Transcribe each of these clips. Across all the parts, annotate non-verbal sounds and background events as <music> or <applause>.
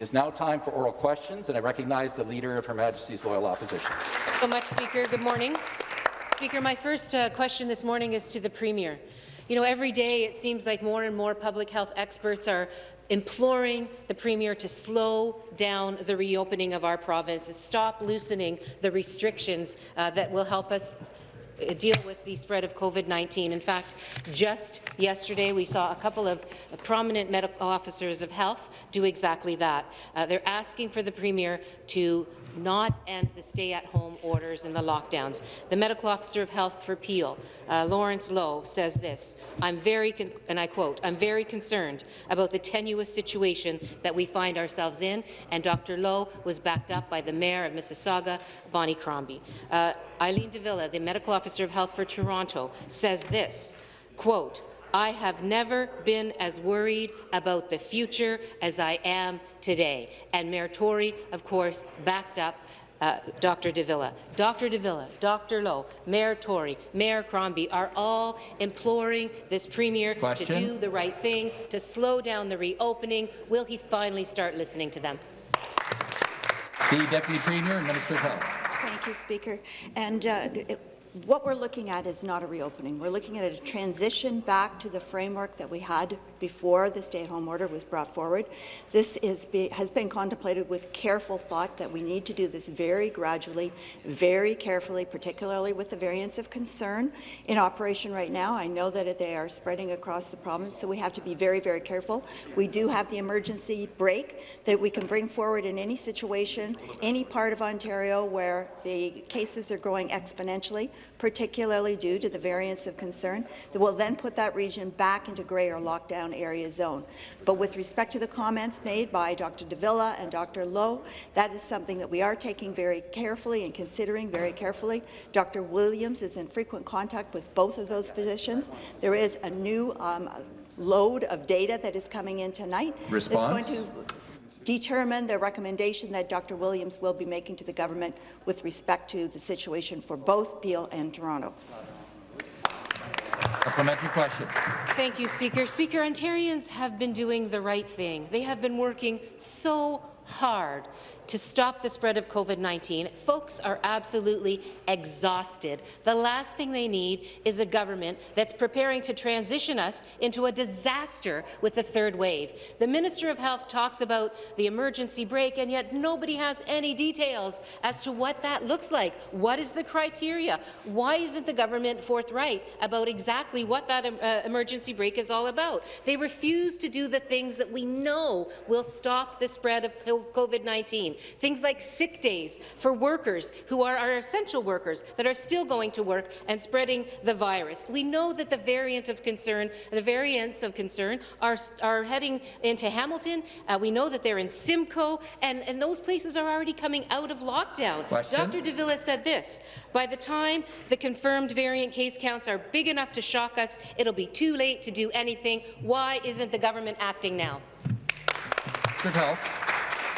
It is now time for oral questions, and I recognize the Leader of Her Majesty's Loyal Opposition. so much, Speaker. Good morning. Speaker, my first uh, question this morning is to the Premier. You know, every day it seems like more and more public health experts are imploring the Premier to slow down the reopening of our province and stop loosening the restrictions uh, that will help us deal with the spread of COVID-19. In fact, just yesterday we saw a couple of prominent medical officers of health do exactly that. Uh, they're asking for the Premier to not end the stay-at-home orders and the lockdowns. The medical officer of health for Peel, uh, Lawrence Loh, says this, I'm very, and I quote, I'm very concerned about the tenuous situation that we find ourselves in, and Dr. Loh was backed up by the Mayor of Mississauga, Bonnie Crombie. Uh, Eileen de Villa, the medical officer of health for Toronto, says this, quote, I have never been as worried about the future as I am today. And Mayor Tory, of course, backed up uh, Dr. de Villa. Dr. de Villa, Dr. Loh, Mayor Tory, Mayor Crombie are all imploring this Premier Question. to do the right thing, to slow down the reopening. Will he finally start listening to them? The Deputy Premier and Minister of Health. Thank you, Speaker. And uh, what we're looking at is not a reopening. We're looking at a transition back to the framework that we had before the stay-at-home order was brought forward. This be, has been contemplated with careful thought that we need to do this very gradually, very carefully, particularly with the variants of concern in operation right now. I know that they are spreading across the province, so we have to be very, very careful. We do have the emergency brake that we can bring forward in any situation, any part of Ontario where the cases are growing exponentially particularly due to the variants of concern, that will then put that region back into grey or lockdown area zone. But with respect to the comments made by Dr. De Villa and Dr. Loh, that is something that we are taking very carefully and considering very carefully. Dr. Williams is in frequent contact with both of those physicians. There is a new um, load of data that is coming in tonight. Response? It's going to determine the recommendation that Dr. Williams will be making to the government with respect to the situation for both Peel and Toronto. Supplementary question. Thank you, Speaker. Speaker, Ontarians have been doing the right thing. They have been working so hard to stop the spread of COVID-19. Folks are absolutely exhausted. The last thing they need is a government that's preparing to transition us into a disaster with the third wave. The Minister of Health talks about the emergency brake, and yet nobody has any details as to what that looks like. What is the criteria? Why isn't the government forthright about exactly what that uh, emergency brake is all about? They refuse to do the things that we know will stop the spread of COVID-19. Things like sick days for workers who are our essential workers that are still going to work and spreading the virus. We know that the variant of concern, the variants of concern are, are heading into Hamilton. Uh, we know that they're in Simcoe, and, and those places are already coming out of lockdown. Question? Dr. de Villa said this, by the time the confirmed variant case counts are big enough to shock us, it'll be too late to do anything. Why isn't the government acting now? Good help.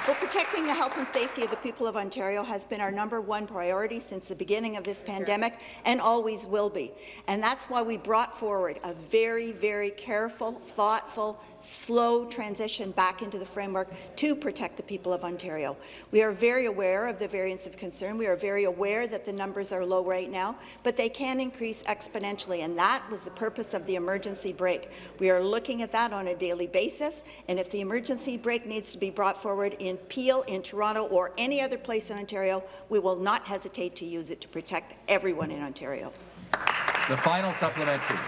Well, protecting the health and safety of the people of Ontario has been our number one priority since the beginning of this pandemic and always will be. And that's why we brought forward a very, very careful, thoughtful, slow transition back into the framework to protect the people of Ontario. We are very aware of the variants of concern. We are very aware that the numbers are low right now, but they can increase exponentially, and that was the purpose of the emergency brake. We are looking at that on a daily basis, and if the emergency brake needs to be brought forward in Peel, in Toronto, or any other place in Ontario, we will not hesitate to use it to protect everyone in Ontario. The final supplementary.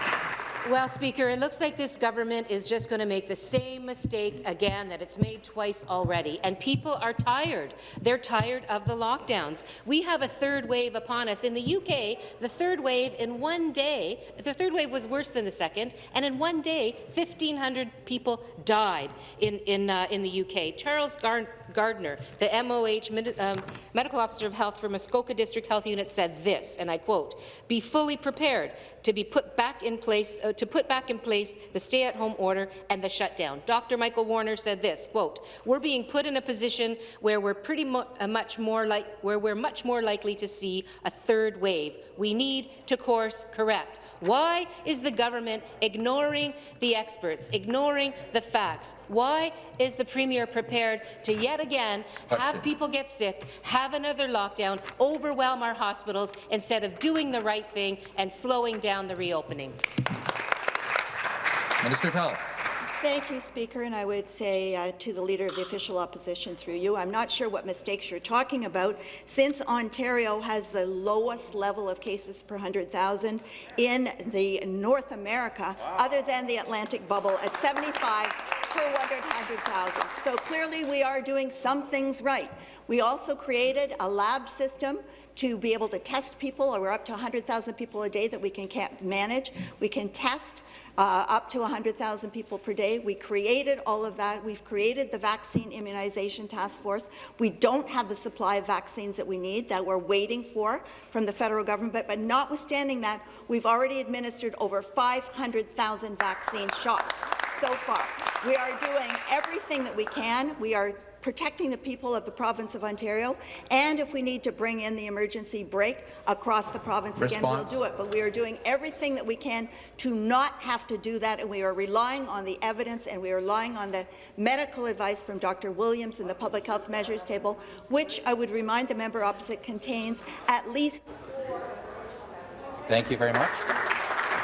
Well, Speaker, it looks like this government is just going to make the same mistake again that it's made twice already, and people are tired. They're tired of the lockdowns. We have a third wave upon us. In the UK, the third wave in one day, the third wave was worse than the second, and in one day, 1,500 people died in, in, uh, in the UK. Charles Gar Gardner, the MOH um, Medical Officer of Health for Muskoka District Health Unit said this, and I quote, be fully prepared to be put back in place, uh, to put back in place the stay-at-home order and the shutdown. Dr. Michael Warner said this, quote, we're being put in a position where we're pretty uh, much more like where we're much more likely to see a third wave. We need to course correct. Why is the government ignoring the experts, ignoring the facts? Why is the Premier prepared to yet again have people get sick, have another lockdown, overwhelm our hospitals instead of doing the right thing and slowing down the reopening? Minister of Health. Thank you, Speaker, and I would say uh, to the Leader of the Official Opposition through you, I'm not sure what mistakes you're talking about, since Ontario has the lowest level of cases per 100,000 in the North America, wow. other than the Atlantic bubble at 75 per 100,000. So clearly we are doing some things right. We also created a lab system to be able to test people. We're up to 100,000 people a day that we can manage. We can test uh, up to 100,000 people per day. We created all of that. We've created the Vaccine Immunization Task Force. We don't have the supply of vaccines that we need that we're waiting for from the federal government, but, but notwithstanding that, we've already administered over 500,000 vaccine shots so far. We are doing everything that we can. We are protecting the people of the province of Ontario, and if we need to bring in the emergency brake across the province Response. again, we'll do it. But we are doing everything that we can to not have to do that, and we are relying on the evidence and we are relying on the medical advice from Dr. Williams and the Public Health Measures Table, which I would remind the member opposite contains at least. Thank you very much.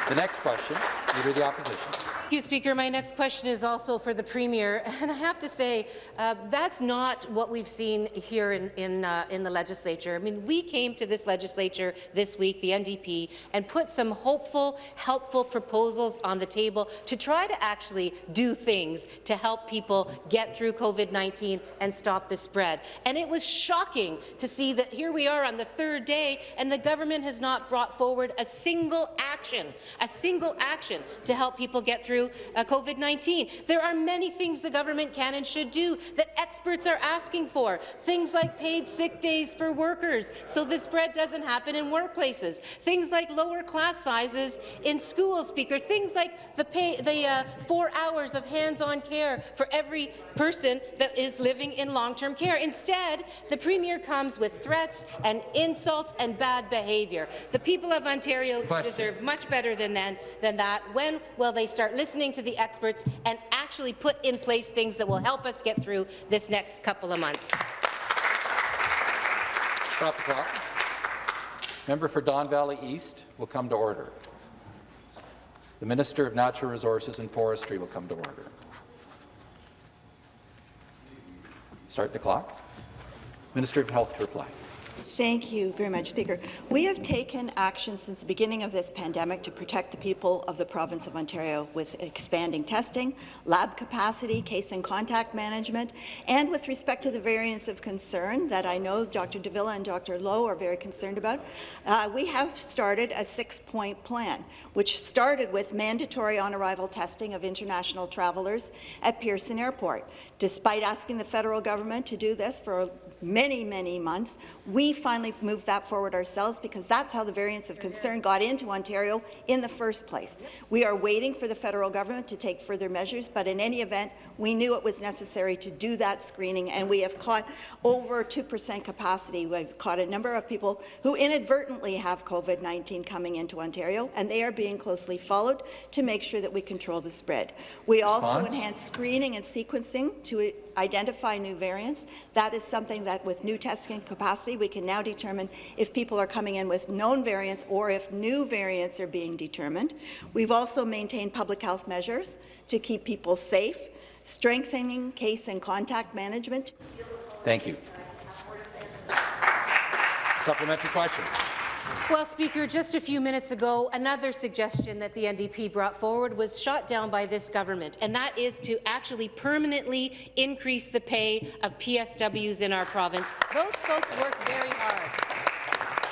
The next question, Leader of the Opposition. Thank you, Speaker. My next question is also for the Premier, <laughs> and I have to say uh, that's not what we've seen here in, in, uh, in the legislature. I mean, we came to this legislature this week, the NDP, and put some hopeful, helpful proposals on the table to try to actually do things to help people get through COVID-19 and stop the spread. And it was shocking to see that here we are on the third day, and the government has not brought forward a single action, a single action to help people get through through uh, COVID-19. There are many things the government can and should do that experts are asking for, things like paid sick days for workers so the spread doesn't happen in workplaces, things like lower class sizes in schools, Speaker, things like the, pay, the uh, four hours of hands-on care for every person that is living in long-term care. Instead, the Premier comes with threats and insults and bad behaviour. The people of Ontario Question. deserve much better than, than, than that. When will they start listening listening to the experts and actually put in place things that will help us get through this next couple of months. Stop the clock. Member for Don Valley East will come to order. The Minister of Natural Resources and Forestry will come to order. Start the clock. Minister of Health to reply. Thank you very much, Speaker. We have taken action since the beginning of this pandemic to protect the people of the province of Ontario with expanding testing, lab capacity, case and contact management, and with respect to the variants of concern that I know Dr. de Villa and Dr. Loh are very concerned about, uh, we have started a six-point plan, which started with mandatory on-arrival testing of international travelers at Pearson Airport. Despite asking the federal government to do this for many, many months. We finally moved that forward ourselves because that's how the variants of concern got into Ontario in the first place. We are waiting for the federal government to take further measures, but in any event, we knew it was necessary to do that screening, and we have caught over 2% capacity. We've caught a number of people who inadvertently have COVID-19 coming into Ontario, and they are being closely followed to make sure that we control the spread. We also enhance screening and sequencing to identify new variants. That is something that with new testing capacity, we can now determine if people are coming in with known variants or if new variants are being determined. We've also maintained public health measures to keep people safe, strengthening case and contact management. Thank you. Supplementary question. Well, Speaker, just a few minutes ago, another suggestion that the NDP brought forward was shot down by this government, and that is to actually permanently increase the pay of PSWs in our province. Those folks work very hard.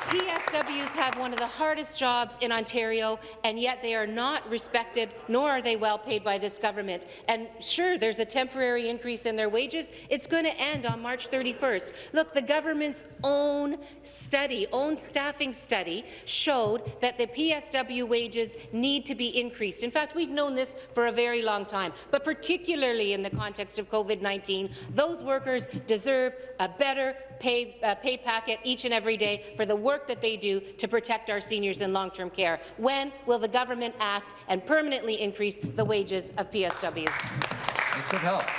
PSWs have one of the hardest jobs in Ontario, and yet they are not respected, nor are they well paid by this government. And sure, there's a temporary increase in their wages. It's going to end on March 31st. Look, the government's own study, own staffing study, showed that the PSW wages need to be increased. In fact, we've known this for a very long time, but particularly in the context of COVID-19, those workers deserve a better pay, uh, pay packet each and every day for the work that they do to protect our seniors in long-term care. When will the government act and permanently increase the wages of PSWs? Minister of Health.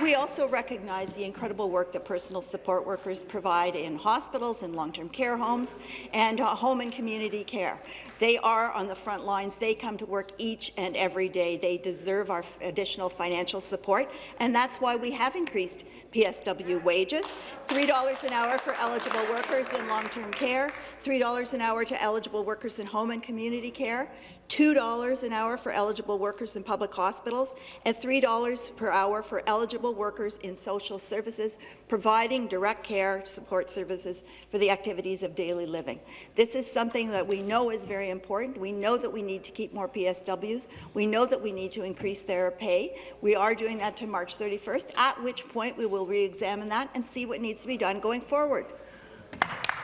We also recognize the incredible work that personal support workers provide in hospitals and long-term care homes and uh, home and community care. They are on the front lines. They come to work each and every day. They deserve our additional financial support, and that's why we have increased PSW wages, $3 an hour for eligible workers in long-term care, $3 an hour to eligible workers in home and community care, $2 an hour for eligible workers in public hospitals, and $3 per hour for eligible workers in social services, providing direct care support services for the activities of daily living. This is something that we know is very important. We know that we need to keep more PSWs. We know that we need to increase their pay. We are doing that to March 31st, at which point we will re-examine that and see what needs to be done going forward.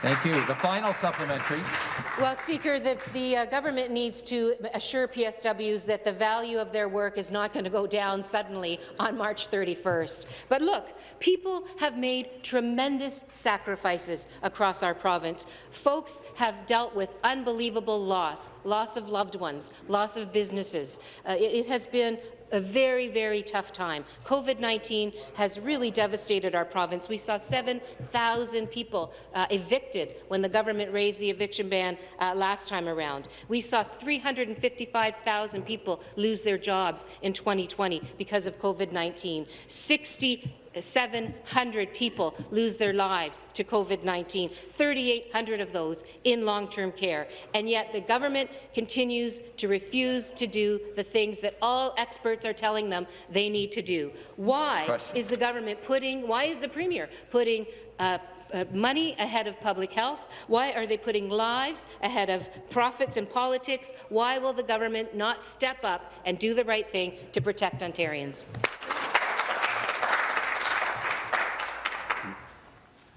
Thank you. The final supplementary. Well, Speaker, the, the uh, government needs to assure PSWs that the value of their work is not going to go down suddenly on March 31st. But look, people have made tremendous sacrifices across our province. Folks have dealt with unbelievable loss, loss of loved ones, loss of businesses. Uh, it, it has been a very, very tough time. COVID-19 has really devastated our province. We saw 7,000 people uh, evicted when the government raised the eviction ban uh, last time around. We saw 355,000 people lose their jobs in 2020 because of COVID-19. 60 700 people lose their lives to COVID-19, 3,800 of those in long-term care. And yet the government continues to refuse to do the things that all experts are telling them they need to do. Why Question. is the government putting, why is the Premier putting uh, uh, money ahead of public health? Why are they putting lives ahead of profits and politics? Why will the government not step up and do the right thing to protect Ontarians?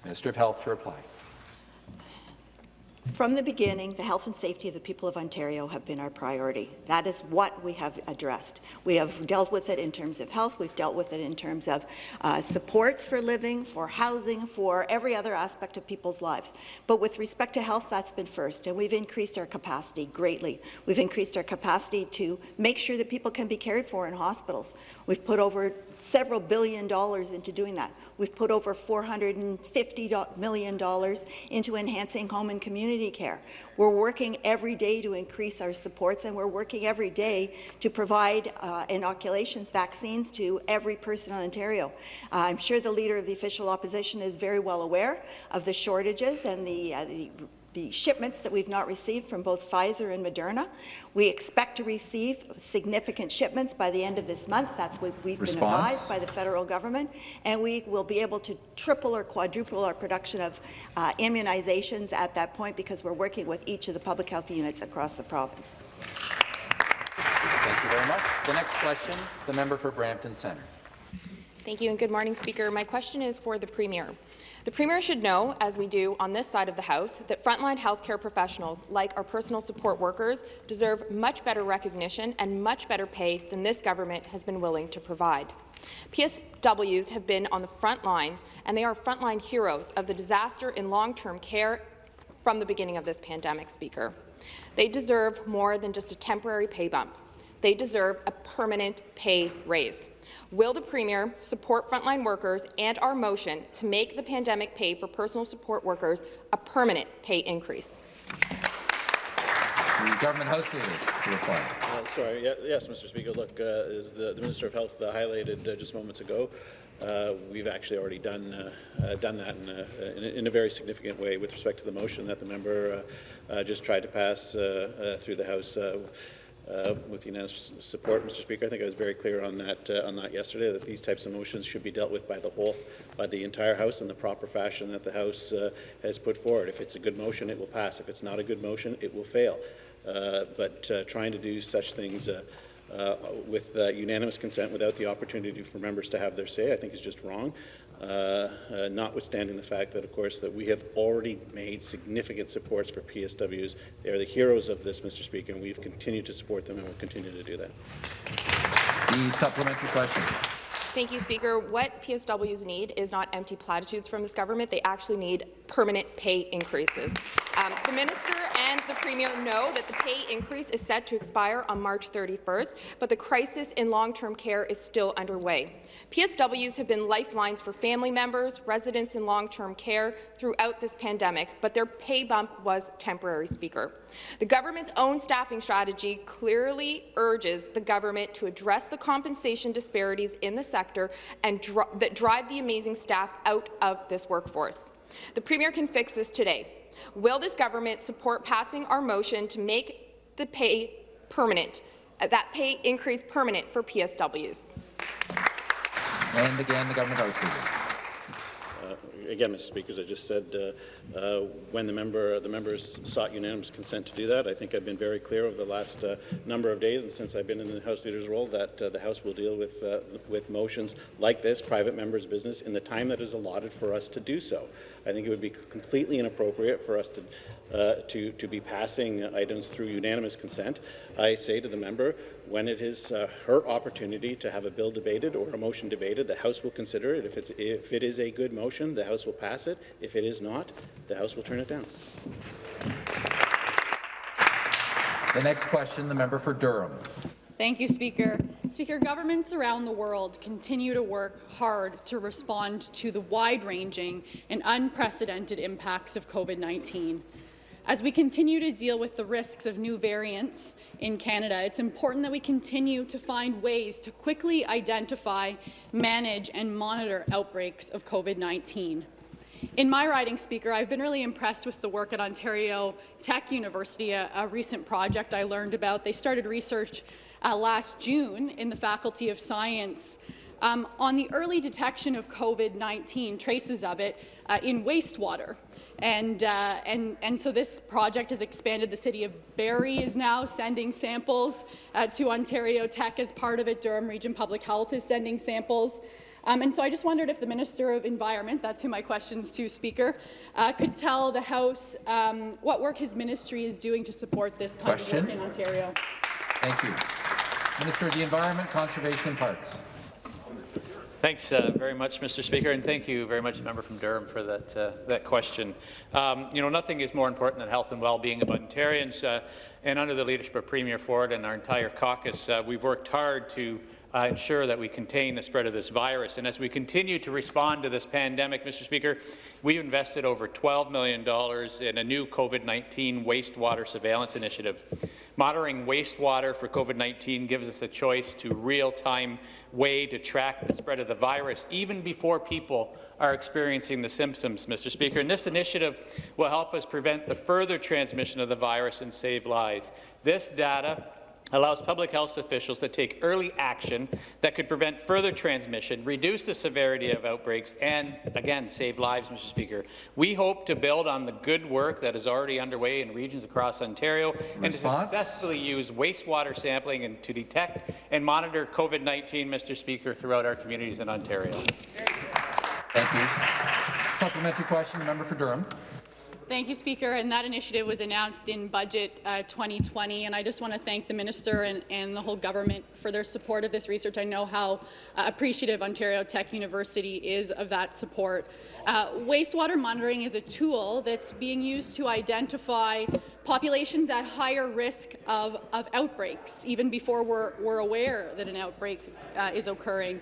Minister of Health to reply. From the beginning, the health and safety of the people of Ontario have been our priority. That is what we have addressed. We have dealt with it in terms of health, we've dealt with it in terms of uh, supports for living, for housing, for every other aspect of people's lives. But with respect to health, that's been first, and we've increased our capacity greatly. We've increased our capacity to make sure that people can be cared for in hospitals. We've put over several billion dollars into doing that. We've put over $450 million into enhancing home and community care. We're working every day to increase our supports, and we're working every day to provide uh, inoculations, vaccines to every person in Ontario. Uh, I'm sure the Leader of the Official Opposition is very well aware of the shortages and the, uh, the the shipments that we've not received from both Pfizer and Moderna. We expect to receive significant shipments by the end of this month. That's what we've Response. been advised by the federal government, and we will be able to triple or quadruple our production of uh, immunizations at that point because we're working with each of the public health units across the province. Thank you very much. The next question, the member for Brampton Centre. Thank you and good morning, Speaker. My question is for the Premier. The Premier should know, as we do on this side of the House, that frontline healthcare professionals, like our personal support workers, deserve much better recognition and much better pay than this government has been willing to provide. PSWs have been on the front lines, and they are frontline heroes of the disaster in long-term care from the beginning of this pandemic, Speaker. They deserve more than just a temporary pay bump. They deserve a permanent pay raise. Will the Premier support frontline workers and our motion to make the pandemic pay for personal support workers a permanent pay increase? The Government House Leader to reply. Uh, sorry, yeah, yes, Mr. Speaker. Look, uh, as the, the, Minister of Health uh, highlighted uh, just moments ago, uh, we've actually already done uh, done that in a, in a, in, a, very significant way with respect to the motion that the member just tried to pass through the House. Uh, with unanimous support, Mr. Speaker. I think I was very clear on that uh, on that yesterday. That these types of motions should be dealt with by the whole, by the entire House in the proper fashion that the House uh, has put forward. If it's a good motion, it will pass. If it's not a good motion, it will fail. Uh, but uh, trying to do such things. Uh, with unanimous consent without the opportunity for members to have their say, I think is just wrong. Uh, uh, notwithstanding the fact that, of course, that we have already made significant supports for PSWs. They are the heroes of this, Mr. Speaker, and we've continued to support them and will continue to do that. The supplementary question. Thank you, Speaker. What PSWs need is not empty platitudes from this government. They actually need permanent pay increases. Um, the minister and the premier know that the pay increase is set to expire on March 31st, but the crisis in long-term care is still underway. PSWs have been lifelines for family members, residents in long-term care throughout this pandemic, but their pay bump was temporary, Speaker. The government's own staffing strategy clearly urges the government to address the compensation disparities in the sector and dr that drive the amazing staff out of this workforce. The Premier can fix this today. Will this government support passing our motion to make the pay permanent, uh, that pay increase permanent for PSWs? And again, the government house leader. Again, Mr. Speaker, as I just said, uh, uh, when the member the members sought unanimous consent to do that, I think I've been very clear over the last uh, number of days and since I've been in the House Leader's role that uh, the House will deal with uh, with motions like this, private members' business, in the time that is allotted for us to do so. I think it would be completely inappropriate for us to to to be passing items through unanimous consent. I say to the member, when it is uh, her opportunity to have a bill debated or a motion debated, the House will consider it. If, it's, if it is a good motion, the House will pass it. If it is not, the House will turn it down. The next question, the member for Durham. Thank you, Speaker. Speaker, governments around the world continue to work hard to respond to the wide-ranging and unprecedented impacts of COVID-19. As we continue to deal with the risks of new variants in Canada, it's important that we continue to find ways to quickly identify, manage and monitor outbreaks of COVID-19. In my riding, Speaker, I've been really impressed with the work at Ontario Tech University, a, a recent project I learned about. They started research uh, last June in the Faculty of Science um, on the early detection of COVID-19, traces of it, uh, in wastewater. And, uh, and, and so this project has expanded. The City of Barrie is now sending samples uh, to Ontario Tech as part of it. Durham Region Public Health is sending samples. Um, and so I just wondered if the Minister of Environment, that's who my question's to, Speaker, uh, could tell the House um, what work his ministry is doing to support this kind Question. of work in Ontario. Thank you. Minister of the Environment, Conservation and Parks. Thanks uh, very much, Mr. Speaker, and thank you very much, member from Durham, for that uh, that question. Um, you know, nothing is more important than health and well-being of Ontarians, uh, and under the leadership of Premier Ford and our entire caucus, uh, we've worked hard to uh, ensure that we contain the spread of this virus. And as we continue to respond to this pandemic, Mr. Speaker, we've invested over $12 million in a new COVID-19 wastewater surveillance initiative. Monitoring wastewater for COVID-19 gives us a choice to real-time way to track the spread of the virus, even before people are experiencing the symptoms, Mr. Speaker. And this initiative will help us prevent the further transmission of the virus and save lives. This data allows public health officials to take early action that could prevent further transmission, reduce the severity of outbreaks, and, again, save lives, Mr. Speaker. We hope to build on the good work that is already underway in regions across Ontario Response? and to successfully use wastewater sampling and to detect and monitor COVID-19, Mr. Speaker, throughout our communities in Ontario. Thank you. Supplementary question, the member for Durham. Thank you, Speaker. And that initiative was announced in Budget uh, 2020. And I just want to thank the Minister and, and, the whole government for their support of this research. I know how uh, appreciative Ontario Tech University is of that support. Uh, wastewater monitoring is a tool that's being used to identify populations at higher risk of, of outbreaks, even before we're, we're aware that an outbreak uh, is occurring.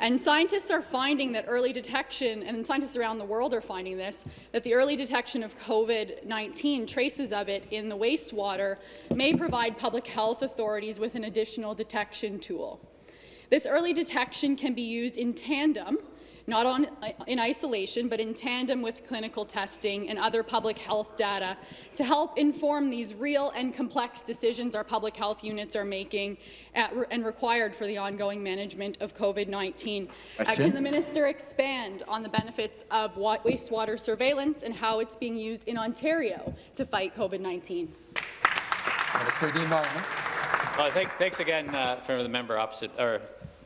And scientists are finding that early detection, and scientists around the world are finding this, that the early detection of COVID-19, traces of it in the wastewater, may provide public health authorities with an additional detection tool. This early detection can be used in tandem not on, in isolation, but in tandem with clinical testing and other public health data to help inform these real and complex decisions our public health units are making at, and required for the ongoing management of COVID-19. Uh, can the minister expand on the benefits of wa wastewater surveillance and how it's being used in Ontario to fight COVID-19? Minister Dean Martin. Well, thank, thanks again uh, for the member opposite or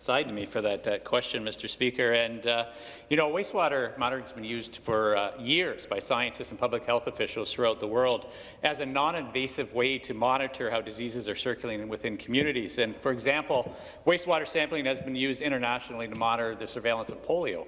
side to me for that question, Mr. Speaker. And uh, you know, wastewater monitoring has been used for uh, years by scientists and public health officials throughout the world as a non-invasive way to monitor how diseases are circulating within communities. And for example, wastewater sampling has been used internationally to monitor the surveillance of polio.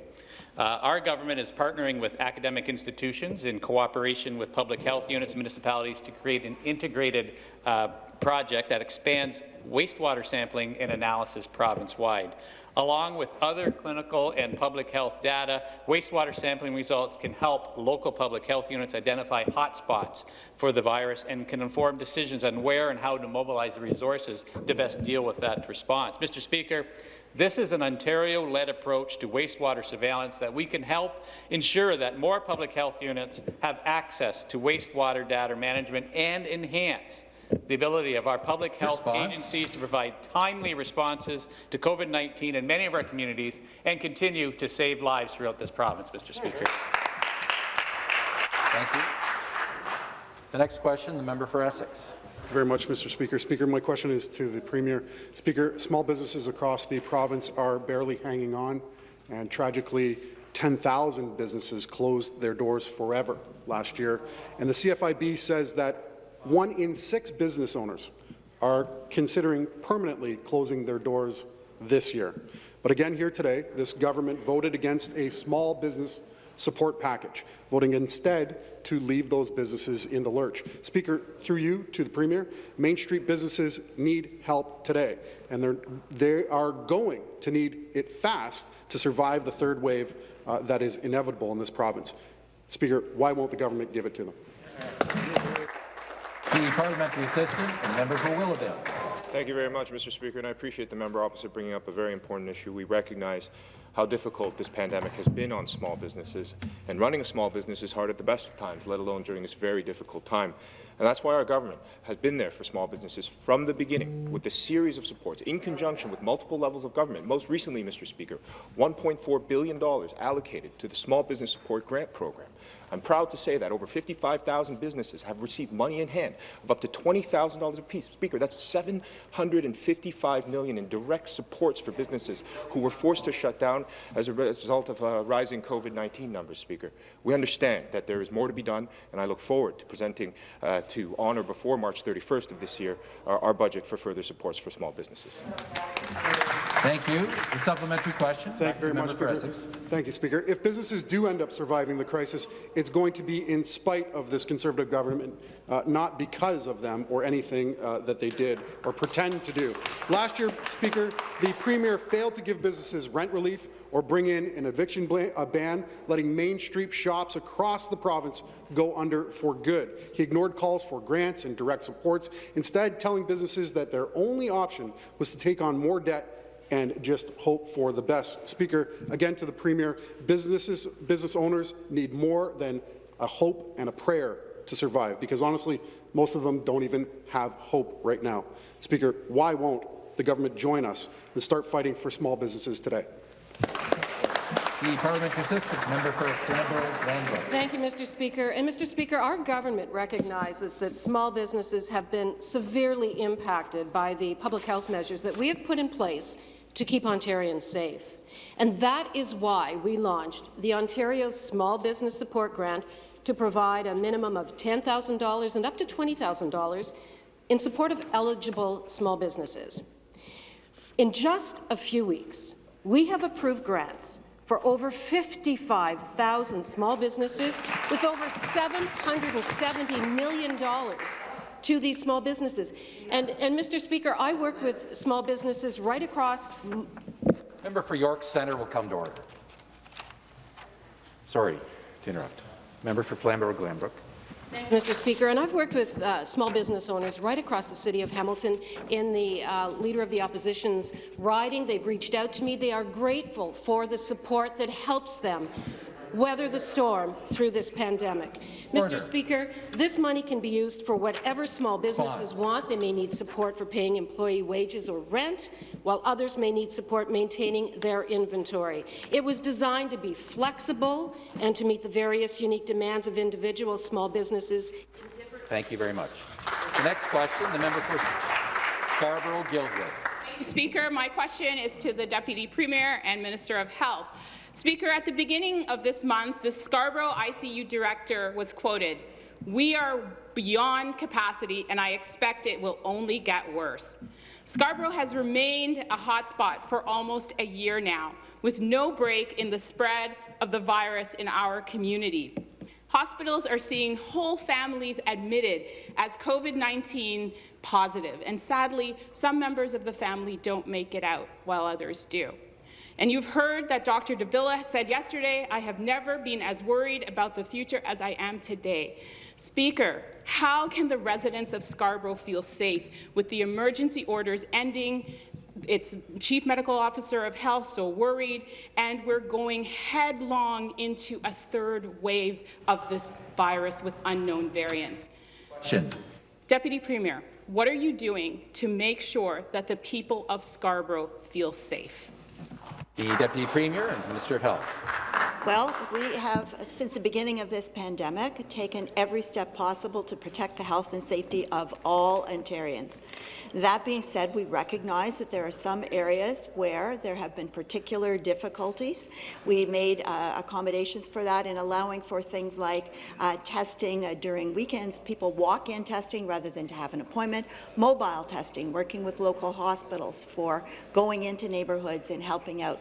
Uh, our government is partnering with academic institutions in cooperation with public health units and municipalities to create an integrated uh, project that expands wastewater sampling and analysis province-wide. Along with other clinical and public health data, wastewater sampling results can help local public health units identify hotspots for the virus and can inform decisions on where and how to mobilize the resources to best deal with that response. Mr. Speaker, this is an Ontario-led approach to wastewater surveillance that we can help ensure that more public health units have access to wastewater data management and enhance the ability of our public health Response. agencies to provide timely responses to COVID-19 in many of our communities and continue to save lives throughout this province, Mr. Speaker. Thank you. The next question, the member for Essex. Thank you very much, Mr. Speaker. Speaker, my question is to the Premier. Speaker, small businesses across the province are barely hanging on, and tragically, 10,000 businesses closed their doors forever last year. And the CFIB says that one in six business owners are considering permanently closing their doors this year. But again, here today, this government voted against a small business support package, voting instead to leave those businesses in the lurch. Speaker, through you to the Premier, Main Street businesses need help today, and they're, they are going to need it fast to survive the third wave uh, that is inevitable in this province. Speaker, why won't the government give it to them? The parliamentary assistant and member for Willowdale. Thank you very much, Mr. Speaker, and I appreciate the member opposite bringing up a very important issue. We recognize how difficult this pandemic has been on small businesses, and running a small business is hard at the best of times, let alone during this very difficult time. And that's why our government has been there for small businesses from the beginning with a series of supports in conjunction with multiple levels of government. Most recently, Mr. Speaker, $1.4 billion allocated to the Small Business Support Grant Program. I'm proud to say that over 55,000 businesses have received money in hand of up to $20,000 apiece. Speaker, that's 755 million in direct supports for businesses who were forced to shut down as a result of uh, rising COVID-19 numbers, Speaker. We understand that there is more to be done, and I look forward to presenting uh, to honour before March 31st of this year our, our budget for further supports for small businesses. Thank you. The supplementary question. Thank you very much, Speaker. Speaker. Thank you, Speaker. If businesses do end up surviving the crisis, it's going to be in spite of this Conservative government, uh, not because of them or anything uh, that they did or pretend to do. Last year, Speaker, the Premier failed to give businesses rent relief or bring in an eviction ban, letting Main Street shops across the province go under for good. He ignored calls for grants and direct supports, instead telling businesses that their only option was to take on more debt and just hope for the best. Speaker, again to the Premier, businesses, business owners need more than a hope and a prayer to survive, because honestly, most of them don't even have hope right now. Speaker, why won't the government join us and start fighting for small businesses today? The parliamentary assistant, member for Flamborough-Glanbrook. Thank you, Mr. Speaker. And Mr. Speaker, our government recognizes that small businesses have been severely impacted by the public health measures that we have put in place to keep Ontarians safe. And that is why we launched the Ontario Small Business Support Grant to provide a minimum of $10,000 and up to $20,000 in support of eligible small businesses. In just a few weeks, we have approved grants for over 55,000 small businesses with over $770 million to these small businesses. And, and Mr. Speaker, I work with small businesses right across. Member for York Centre will come to order. Sorry to interrupt. Member for Flamborough-Glanbrook. Mr. Speaker, and I've worked with uh, small business owners right across the city of Hamilton in the uh, Leader of the Opposition's riding. They've reached out to me. They are grateful for the support that helps them weather the storm through this pandemic. Order. Mr. Speaker, this money can be used for whatever small businesses want. They may need support for paying employee wages or rent, while others may need support maintaining their inventory. It was designed to be flexible and to meet the various unique demands of individual small businesses Thank you very much. The next question, the member for Scarborough-Guildwood. Speaker, my question is to the Deputy Premier and Minister of Health. Speaker, at the beginning of this month, the Scarborough ICU director was quoted, we are beyond capacity, and I expect it will only get worse. Scarborough has remained a hotspot for almost a year now, with no break in the spread of the virus in our community. Hospitals are seeing whole families admitted as COVID-19 positive, and sadly, some members of the family don't make it out, while others do. And you've heard that Dr. de Villa said yesterday, I have never been as worried about the future as I am today. Speaker, how can the residents of Scarborough feel safe with the emergency orders ending its chief medical officer of health so worried, and we're going headlong into a third wave of this virus with unknown variants. Question. Deputy Premier, what are you doing to make sure that the people of Scarborough feel safe? The Deputy Premier and Minister of Health. Well, we have, since the beginning of this pandemic, taken every step possible to protect the health and safety of all Ontarians. That being said, we recognize that there are some areas where there have been particular difficulties. We made uh, accommodations for that in allowing for things like uh, testing uh, during weekends, people walk-in testing rather than to have an appointment, mobile testing, working with local hospitals for going into neighbourhoods and helping out,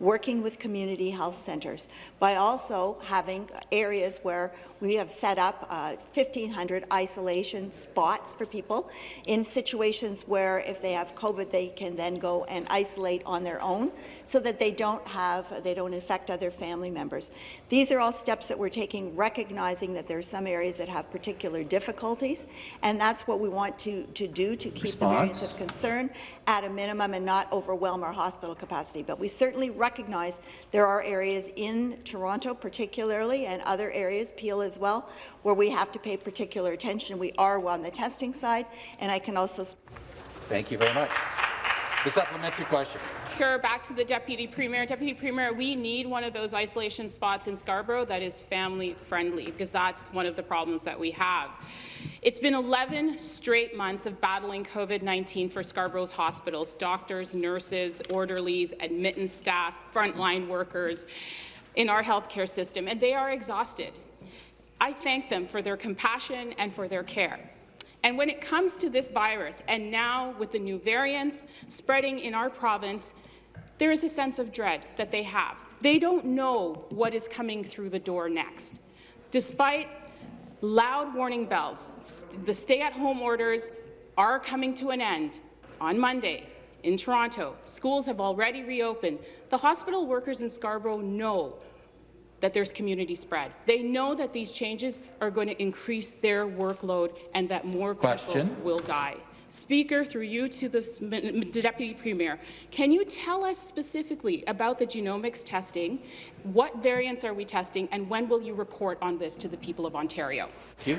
working with community health centres, by also having areas where we have set up uh, 1,500 isolation spots for people in situations where if they have COVID, they can then go and isolate on their own so that they don't have, they don't infect other family members. These are all steps that we're taking, recognizing that there are some areas that have particular difficulties, and that's what we want to, to do to keep Response. the variants of concern at a minimum and not overwhelm our hospital capacity. But we certainly recognize there are areas in Toronto particularly and other areas, Peel as well, where we have to pay particular attention. We are on the testing side, and I can also Thank you very much. The supplementary question. Speaker, back to the Deputy Premier. Deputy Premier, we need one of those isolation spots in Scarborough that is family-friendly, because that's one of the problems that we have. It's been 11 straight months of battling COVID-19 for Scarborough's hospitals, doctors, nurses, orderlies, admittance staff, frontline workers in our healthcare system, and they are exhausted. I thank them for their compassion and for their care. And when it comes to this virus, and now with the new variants spreading in our province, there is a sense of dread that they have. They don't know what is coming through the door next. Despite loud warning bells, the stay-at-home orders are coming to an end on Monday in Toronto. Schools have already reopened. The hospital workers in Scarborough know that there's community spread. They know that these changes are going to increase their workload and that more Question. people will die. Speaker, through you to the s- m- m- Deputy Premier, can you tell us specifically about the genomics testing? What variants are we testing, and when will you report on this to the people of Ontario? Thank you.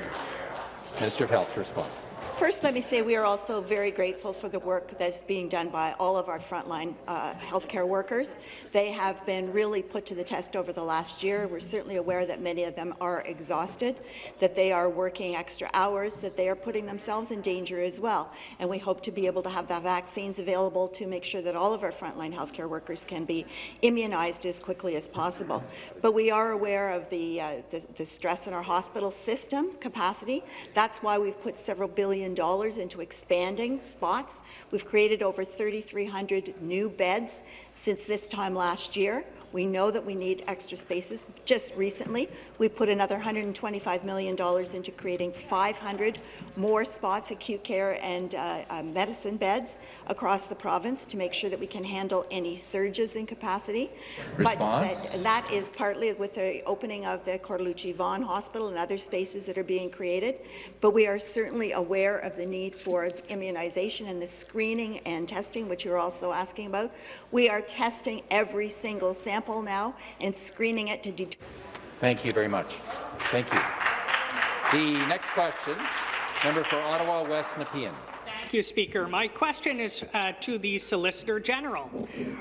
Minister of Health to respond. First, let me say we are also very grateful for the work that's being done by all of our frontline uh, healthcare workers. They have been really put to the test over the last year. We're certainly aware that many of them are exhausted, that they are working extra hours, that they are putting themselves in danger as well. And we hope to be able to have the vaccines available to make sure that all of our frontline healthcare workers can be immunized as quickly as possible. But we are aware of the, uh, the, the stress in our hospital system capacity. That's why we've put several billion million into expanding spots. We've created over 3,300 new beds since this time last year. We know that we need extra spaces. Just recently, we put another $125 million into creating 500 more spots, acute care and uh, uh, medicine beds across the province to make sure that we can handle any surges in capacity. Response? But that, that is partly with the opening of the Cortellucci Vaughan Hospital and other spaces that are being created. But we are certainly aware of the need for immunization and the screening and testing, which you're also asking about. We are testing every single sample now and screening it to determine. Thank you very much. Thank you. The next question, member for Ottawa West Nepean. Thank you, Speaker. My question is uh, to the Solicitor General.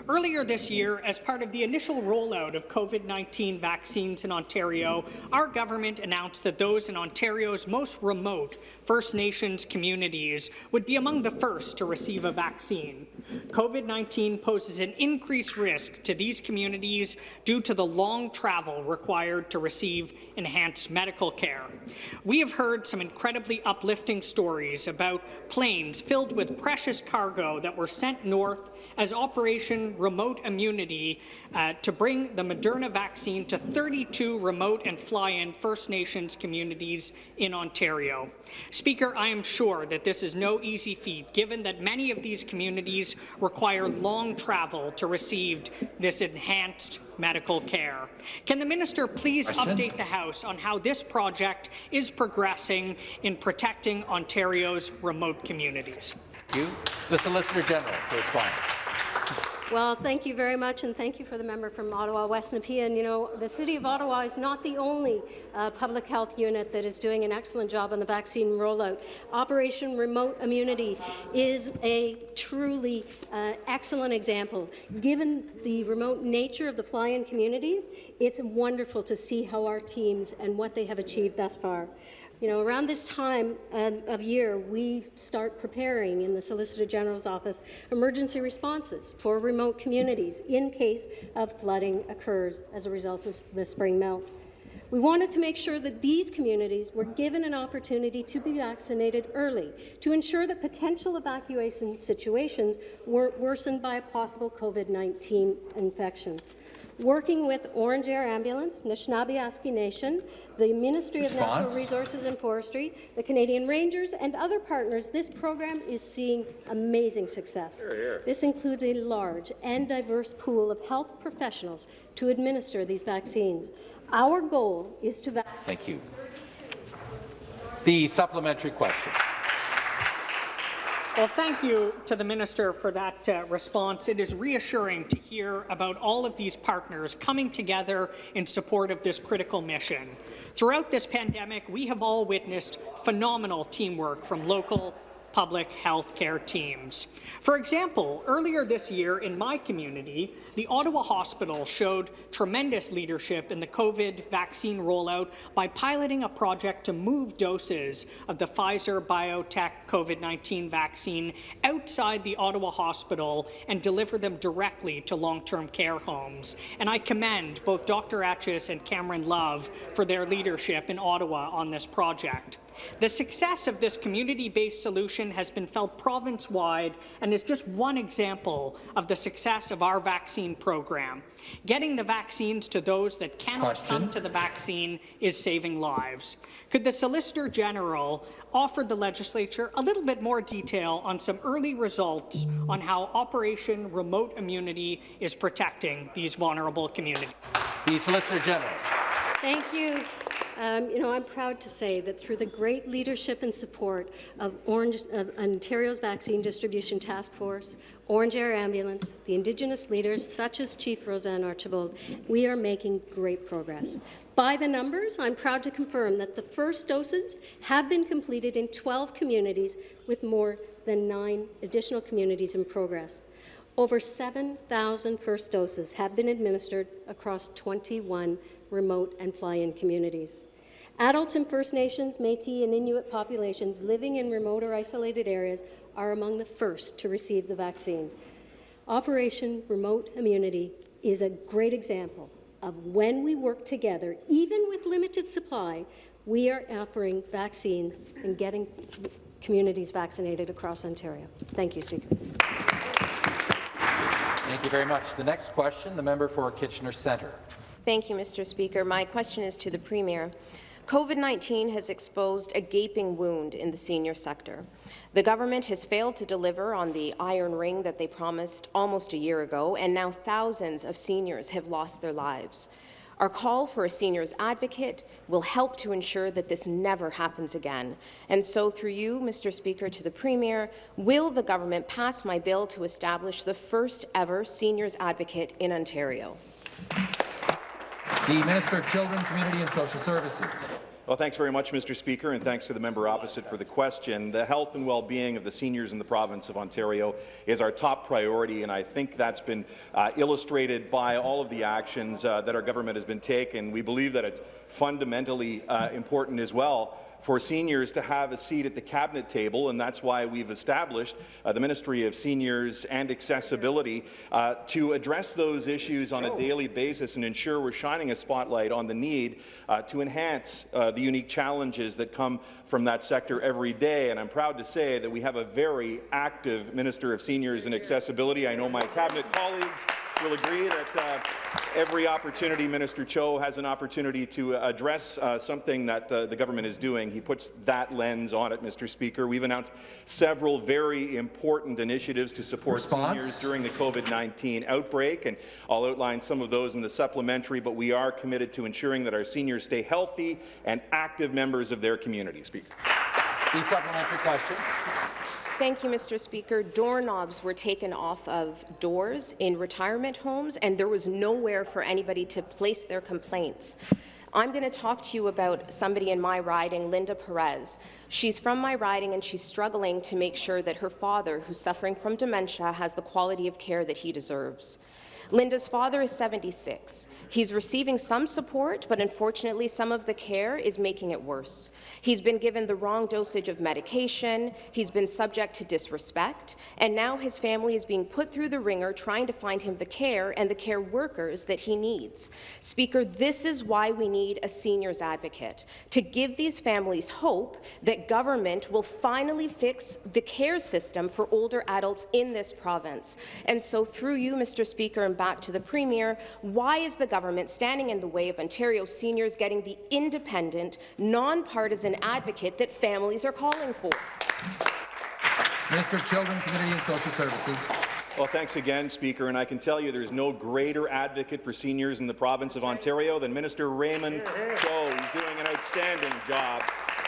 Earlier this year, as part of the initial rollout of COVID-19 vaccines in Ontario, our government announced that those in Ontario's most remote First Nations communities would be among the first to receive a vaccine. COVID-19 poses an increased risk to these communities due to the long travel required to receive enhanced medical care. We have heard some incredibly uplifting stories about planes filled with precious cargo that were sent north as Operation Remote Immunity uh, to bring the Moderna vaccine to 32 remote and fly-in First Nations communities in Ontario. Speaker, I am sure that this is no easy feat, given that many of these communities require long travel to receive this enhanced medical care. Can the minister please Question? update the House on how this project is progressing in protecting Ontario's remote communities? Thank you. The Solicitor General to respond. Well, thank you very much, and thank you for the member from Ottawa West Nepean. You know, the City of Ottawa is not the only uh, public health unit that is doing an excellent job on the vaccine rollout. Operation Remote Immunity is a truly uh, excellent example. Given the remote nature of the fly-in communities, it's wonderful to see how our teams and what they have achieved thus far. You know, around this time of year, we start preparing in the Solicitor General's office emergency responses for remote communities in case of flooding occurs as a result of the spring melt. We wanted to make sure that these communities were given an opportunity to be vaccinated early to ensure that potential evacuation situations weren't worsened by possible COVID-19 infections working with Ornge Air Ambulance, Anishinaabe Nation, the Ministry Response. of Natural Resources and Forestry, the Canadian Rangers, and other partners, this program is seeing amazing success. Here, here. This includes a large and diverse pool of health professionals to administer these vaccines. Our goal is to vaccinate. Thank you. The supplementary question. Well, thank you to the minister for that uh, response. It is reassuring to hear about all of these partners coming together in support of this critical mission. Throughout this pandemic, we have all witnessed phenomenal teamwork from local, public health care teams. For example, earlier this year in my community, the Ottawa Hospital showed tremendous leadership in the COVID vaccine rollout by piloting a project to move doses of the Pfizer-BioNTech COVID-19 vaccine outside the Ottawa Hospital and deliver them directly to long-term care homes. And I commend both Dr. Etches and Cameron Love for their leadership in Ottawa on this project. The success of this community-based solution has been felt province-wide and is just one example of the success of our vaccine program. Getting the vaccines to those that cannot Question. come to the vaccine is saving lives. Could the Solicitor General offer the legislature a little bit more detail on some early results on how Operation Remote Immunity is protecting these vulnerable communities? The Solicitor General. Thank you. Um, you know, I'm proud to say that through the great leadership and support of, Ornge, of Ontario's Vaccine Distribution Task Force, Ornge Air Ambulance, the Indigenous leaders such as Chief Roseanne Archibald, we are making great progress. By the numbers, I'm proud to confirm that the first doses have been completed in 12 communities with more than nine additional communities in progress. Over 7,000 first doses have been administered across 21 remote and fly-in communities. Adults in First Nations, Métis and Inuit populations living in remote or isolated areas are among the first to receive the vaccine. Operation Remote Immunity is a great example of when we work together, even with limited supply, we are offering vaccines and getting communities vaccinated across Ontario. Thank you, Speaker. Thank you very much. The next question, the member for Kitchener Centre. Thank you, Mr. Speaker. My question is to the Premier. COVID-19 has exposed a gaping wound in the senior sector. The government has failed to deliver on the iron ring that they promised almost a year ago, and now thousands of seniors have lost their lives. Our call for a seniors advocate will help to ensure that this never happens again. And so, through you, Mr. Speaker, to the Premier, will the government pass my bill to establish the first ever seniors advocate in Ontario? The Minister of Children, Community and Social Services. Well, thanks very much, Mr. Speaker, and thanks to the member opposite for the question. The health and well-being of the seniors in the province of Ontario is our top priority, and I think that's been uh, illustrated by all of the actions uh, that our government has been taking. We believe that it's fundamentally uh, important as well for seniors to have a seat at the cabinet table, and that's why we've established uh, the Ministry of Seniors and Accessibility uh, to address those issues on a daily basis and ensure we're shining a spotlight on the need uh, to enhance uh, the unique challenges that come from that sector every day. And I'm proud to say that we have a very active Minister of Seniors and Accessibility. I know my cabinet colleagues will agree that uh, every opportunity Minister Cho has an opportunity to address uh, something that uh, the government is doing, he puts that lens on it, Mr. Speaker. We've announced several very important initiatives to support Response? seniors during the COVID-19 outbreak, and I'll outline some of those in the supplementary, but we are committed to ensuring that our seniors stay healthy and active members of their community. Speaker. The supplementary question. Thank you, Mr. Speaker. Doorknobs were taken off of doors in retirement homes, and there was nowhere for anybody to place their complaints. I'm going to talk to you about somebody in my riding, Linda Perez. She's from my riding and she's struggling to make sure that her father, who's suffering from dementia, has the quality of care that he deserves. Linda's father is 76. He's receiving some support, but unfortunately some of the care is making it worse. He's been given the wrong dosage of medication, he's been subject to disrespect, and now his family is being put through the ringer trying to find him the care and the care workers that he needs. Speaker, this is why we need a seniors advocate, to give these families hope that government will finally fix the care system for older adults in this province. And so through you, Mr. Speaker, back to the Premier, why is the government standing in the way of Ontario seniors getting the independent, nonpartisan advocate that families are calling for? Minister of Children, Community and Social Services. Well, thanks again, Speaker, and I can tell you there's no greater advocate for seniors in the province of Ontario than Minister Raymond Cho. He's doing an outstanding job.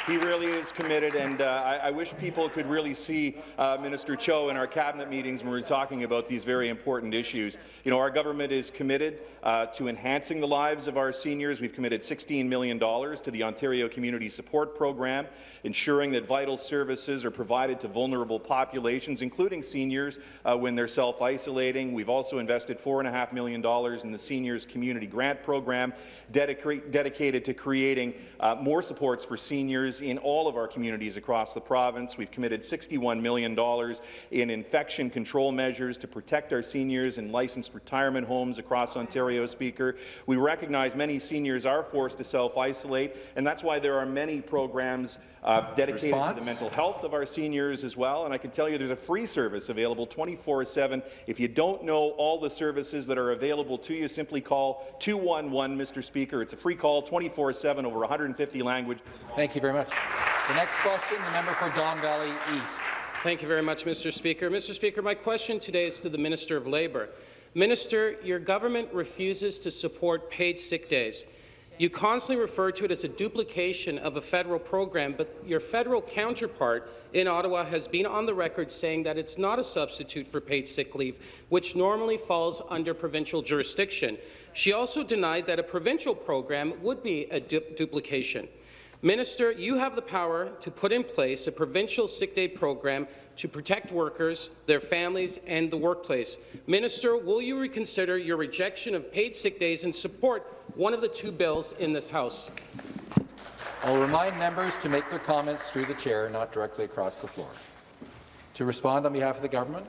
He really is committed, and uh, I, I, wish people could really see uh, Minister Cho in our cabinet meetings when we're talking about these very important issues. You know, our government is committed uh, to enhancing the lives of our seniors. We've committed $16 million to the Ontario Community Support Program, ensuring that vital services are provided to vulnerable populations, including seniors, uh, when they're self-isolating. We've also invested $4.5 million in the Seniors Community Grant Program, dedicated to creating uh, more supports for seniors in all of our communities across the province. We've committed $61 million in infection control measures to protect our seniors in licensed retirement homes across Ontario, Speaker. We recognize many seniors are forced to self-isolate, and that's why there are many programs uh, dedicated Response? to the mental health of our seniors as well. And I can tell you there's a free service available 24-7. If you don't know all the services that are available to you, simply call 211, Mr. Speaker. It's a free call, 24-7, over 150 languages. Thank you very much. The next question, the member for Don Valley East. Thank you very much, Mr. Speaker. Mr. Speaker, my question today is to the Minister of Labour. Minister, your government refuses to support paid sick days. You constantly refer to it as a duplication of a federal program, but your federal counterpart in Ottawa has been on the record saying that it's not a substitute for paid sick leave, which normally falls under provincial jurisdiction. She also denied that a provincial program would be a du duplication. Minister, you have the power to put in place a provincial sick day program to protect workers, their families, and the workplace. Minister, will you reconsider your rejection of paid sick days and support one of the two bills in this House? I'll remind members to make their comments through the chair, not directly across the floor. To respond on behalf of the government,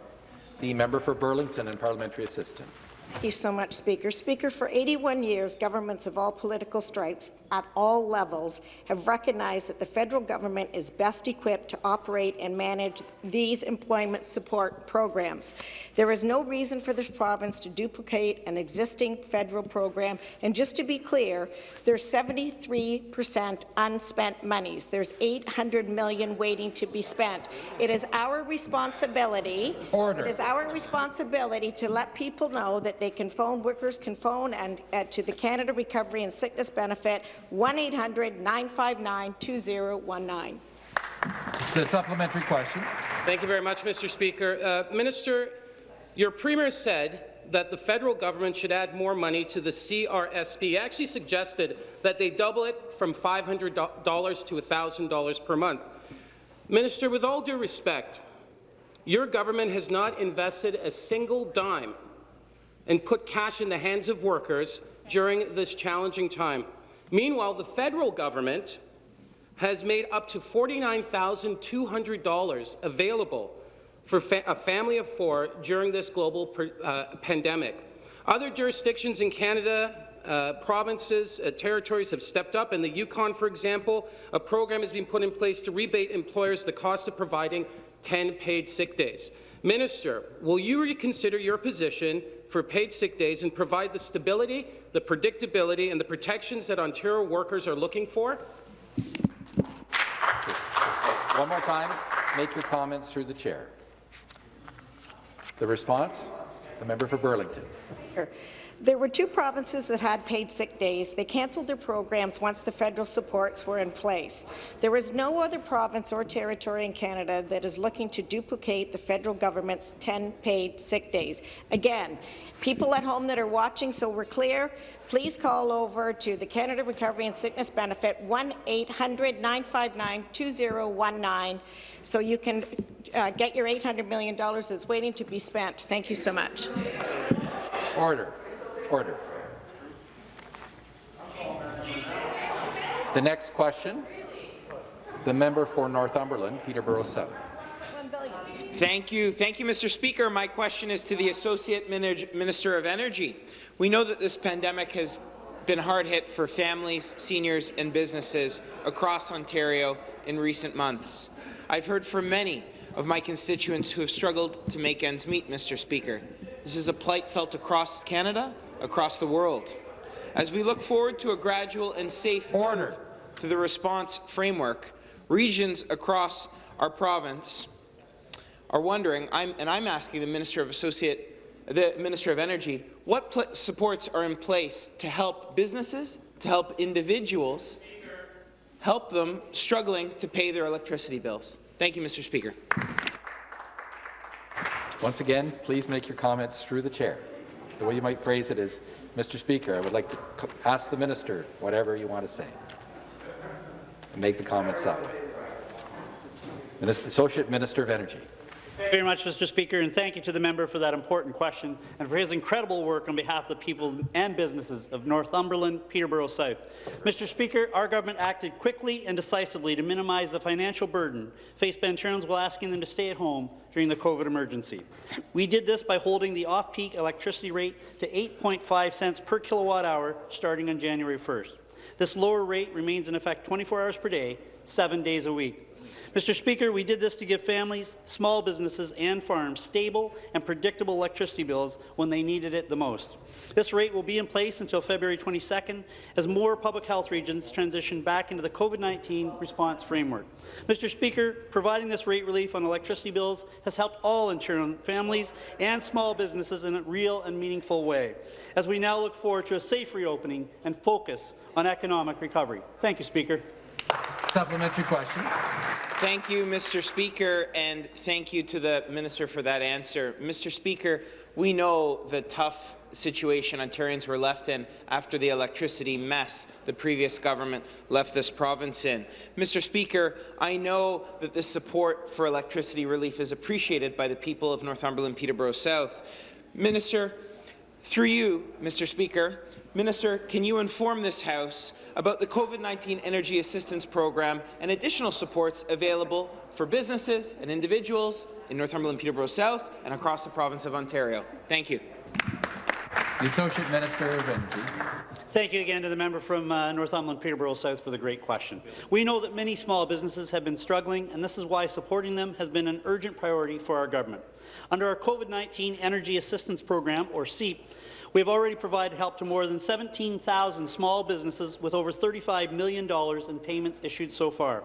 the member for Burlington and parliamentary assistant. Thank you so much, Speaker. Speaker, for 81 years, governments of all political stripes at all levels have recognized that the federal government is best equipped to operate and manage these employment support programs. There is no reason for this province to duplicate an existing federal program. And just to be clear, there's 73% unspent monies. There's 800 million waiting to be spent. It is our responsibility. Order. It is our responsibility to let people know that they can phone, workers can phone and uh, to the Canada Recovery and Sickness Benefit 1-800-959-2019. It's a supplementary question. Thank you very much, Mr. Speaker. Uh, Minister, your Premier said that the federal government should add more money to the CRSB. He actually suggested that they double it from $500 to $1,000 per month. Minister, with all due respect, your government has not invested a single dime and put cash in the hands of workers during this challenging time. Meanwhile, the federal government has made up to $49,200 available for fa a family of four during this global uh, pandemic. Other jurisdictions in Canada uh, provinces, uh, territories have stepped up. In the Yukon, for example, a program has been put in place to rebate employers the cost of providing 10 paid sick days. Minister, will you reconsider your position for paid sick days and provide the stability, the predictability, and the protections that Ontario workers are looking for? One more time, make your comments through the chair. The response? The member for Burlington. There were two provinces that had paid sick days. They cancelled their programs once the federal supports were in place. There is no other province or territory in Canada that is looking to duplicate the federal government's 10 paid sick days. Again, people at home that are watching, so we're clear, please call over to the Canada Recovery and Sickness Benefit 1-800-959-2019 so you can uh, get your $800 million that's waiting to be spent. Thank you so much. Order. Order. The next question, the member for Northumberland, Peterborough South. Thank you. Thank you, Mr. Speaker. My question is to the Associate Minister of Energy. We know that this pandemic has been hard hit for families, seniors and businesses across Ontario in recent months. I've heard from many of my constituents who have struggled to make ends meet, Mr. Speaker. This is a plight felt across Canada, across the world. As we look forward to a gradual and safe order to the response framework, regions across our province are wondering, I'm, and I'm asking the Minister of Associate, the Minister of Energy, what supports are in place to help businesses, to help individuals, help them struggling to pay their electricity bills. Thank you, Mr. Speaker. Once again, please make your comments through the chair. The way you might phrase it is, Mr. Speaker, I would like to ask the minister whatever you want to say. And make the comments that way. Minister, Associate Minister of Energy. Thank you very much, Mr. Speaker, and thank you to the member for that important question and for his incredible work on behalf of the people and businesses of Northumberland, Peterborough South. Mr. Speaker, our government acted quickly and decisively to minimize the financial burden faced by Ontarians while asking them to stay at home during the COVID emergency. We did this by holding the off-peak electricity rate to 8.5 cents per kilowatt hour starting on January 1st. This lower rate remains in effect 24 hours per day, seven days a week. Mr. Speaker, we did this to give families, small businesses and farms stable and predictable electricity bills when they needed it the most. This rate will be in place until February 22nd as more public health regions transition back into the COVID-19 response framework. Mr. Speaker, providing this rate relief on electricity bills has helped all Ontario families and small businesses in a real and meaningful way, as we now look forward to a safe reopening and focus on economic recovery. Thank you, Speaker. Supplementary question. Thank you, Mr. Speaker, and thank you to the minister for that answer. Mr. Speaker, we know the tough situation Ontarians were left in after the electricity mess the previous government left this province in. Mr. Speaker, I know that this support for electricity relief is appreciated by the people of Northumberland Peterborough South. Minister, through you, Mr. Speaker, Minister, can you inform this House about the COVID-19 Energy Assistance Program and additional supports available for businesses and individuals in Northumberland Peterborough South and across the province of Ontario? Thank you. The Associate Minister of Energy. Thank you again to the member from uh, Northumberland Peterborough South for the great question. We know that many small businesses have been struggling, and this is why supporting them has been an urgent priority for our government. Under our COVID-19 Energy Assistance Program, or CEAP, we have already provided help to more than 17,000 small businesses with over $35 million in payments issued so far.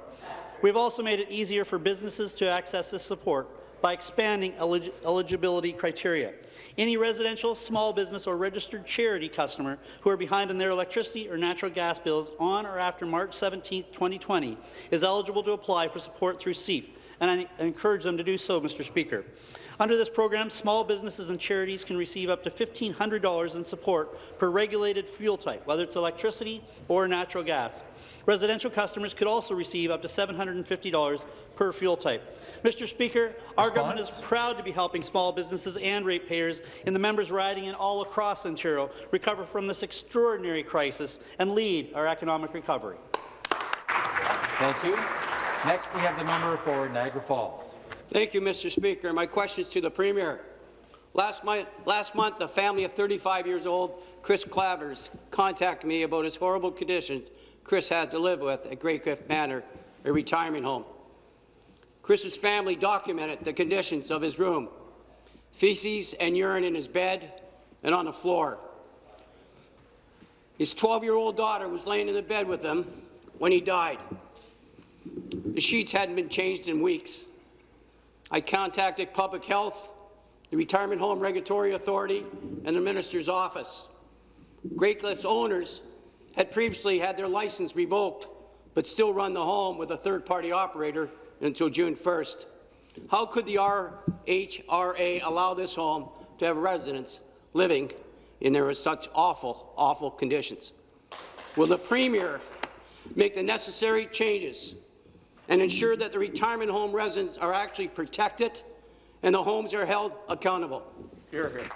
We have also made it easier for businesses to access this support by expanding elig eligibility criteria. Any residential, small business or registered charity customer who are behind on their electricity or natural gas bills on or after March 17, 2020 is eligible to apply for support through CEAP, and I encourage them to do so, Mr. Speaker. Under this program, small businesses and charities can receive up to $1,500 in support per regulated fuel type, whether it's electricity or natural gas. Residential customers could also receive up to $750 per fuel type. Mr. Speaker, our Response? government is proud to be helping small businesses and ratepayers in the members' riding and all across Ontario recover from this extraordinary crisis and lead our economic recovery. Thank you. Next, we have the member for Niagara Falls. Thank you, Mr. Speaker. My question is to the Premier. Last month, last month, a family of 35 years old, Chris Clavers, contacted me about his horrible conditions Chris had to live with at Greycliff Manor, a retirement home. Chris's family documented the conditions of his room, feces and urine in his bed and on the floor. His 12-year-old daughter was laying in the bed with him when he died. The sheets hadn't been changed in weeks. I contacted Public Health, the Retirement Home Regulatory Authority, and the Minister's office. Greycliff's owners had previously had their license revoked, but still run the home with a third-party operator until June 1st. How could the RHRA allow this home to have residents living in there such awful, awful conditions? Will the Premier make the necessary changes and ensure that the retirement home residents are actually protected and the homes are held accountable? Here, here.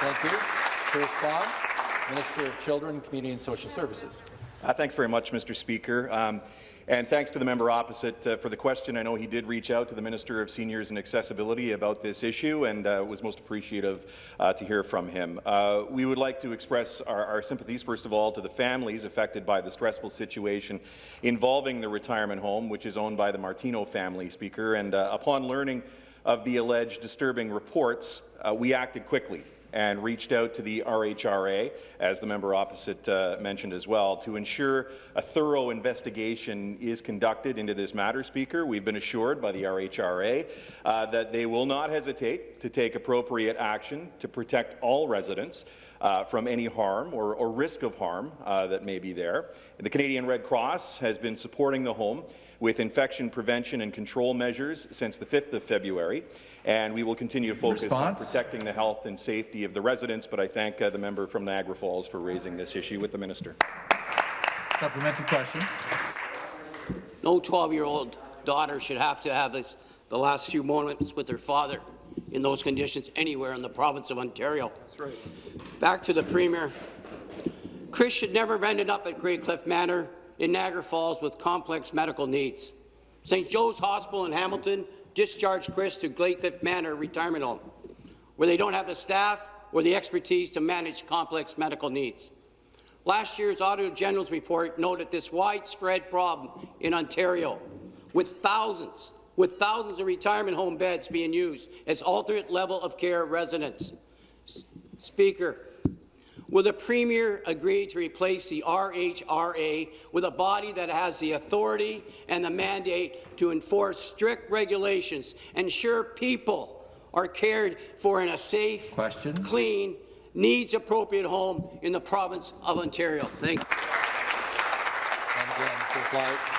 Thank you. To respond, Minister of Children, Community and Social Services. Uh, thanks very much, Mr. Speaker. Um, and thanks to the member opposite uh, for the question. I know he did reach out to the Minister of Seniors and Accessibility about this issue and uh, was most appreciative uh, to hear from him. Uh, we would like to express our, our, sympathies, first of all, to the families affected by the stressful situation involving the retirement home, which is owned by the Martino family, Speaker. And uh, upon learning of the alleged disturbing reports, uh, we acted quickly and reached out to the RHRA, as the member opposite uh, mentioned as well, to ensure a thorough investigation is conducted into this matter, Speaker. We've been assured by the RHRA uh, that they will not hesitate to take appropriate action to protect all residents uh, from any harm or, or risk of harm uh, that may be there. The Canadian Red Cross has been supporting the home with infection prevention and control measures since the 5th of February, and we will continue to focus Response? on protecting the health and safety of the residents, but I thank uh, the member from Niagara Falls for raising this issue with the minister. Supplementary question. No 12-year-old daughter should have to have this, the last few moments with her father in those conditions anywhere in the province of Ontario. Right. Back to the Premier. Chris should never have ended up at Greycliff Manor in Niagara Falls with complex medical needs. St. Joe's Hospital in Hamilton discharged Chris to Cliff Manor Retirement Home, where they don't have the staff or the expertise to manage complex medical needs. Last year's Auditor General's report noted this widespread problem in Ontario, with thousands, with thousands of retirement home beds being used as alternate level of care residents. S Speaker, Will the Premier agree to replace the RHRA with a body that has the authority and the mandate to enforce strict regulations, and ensure people are cared for in a safe, Question. clean, needs-appropriate home in the province of Ontario? Thank you. And again,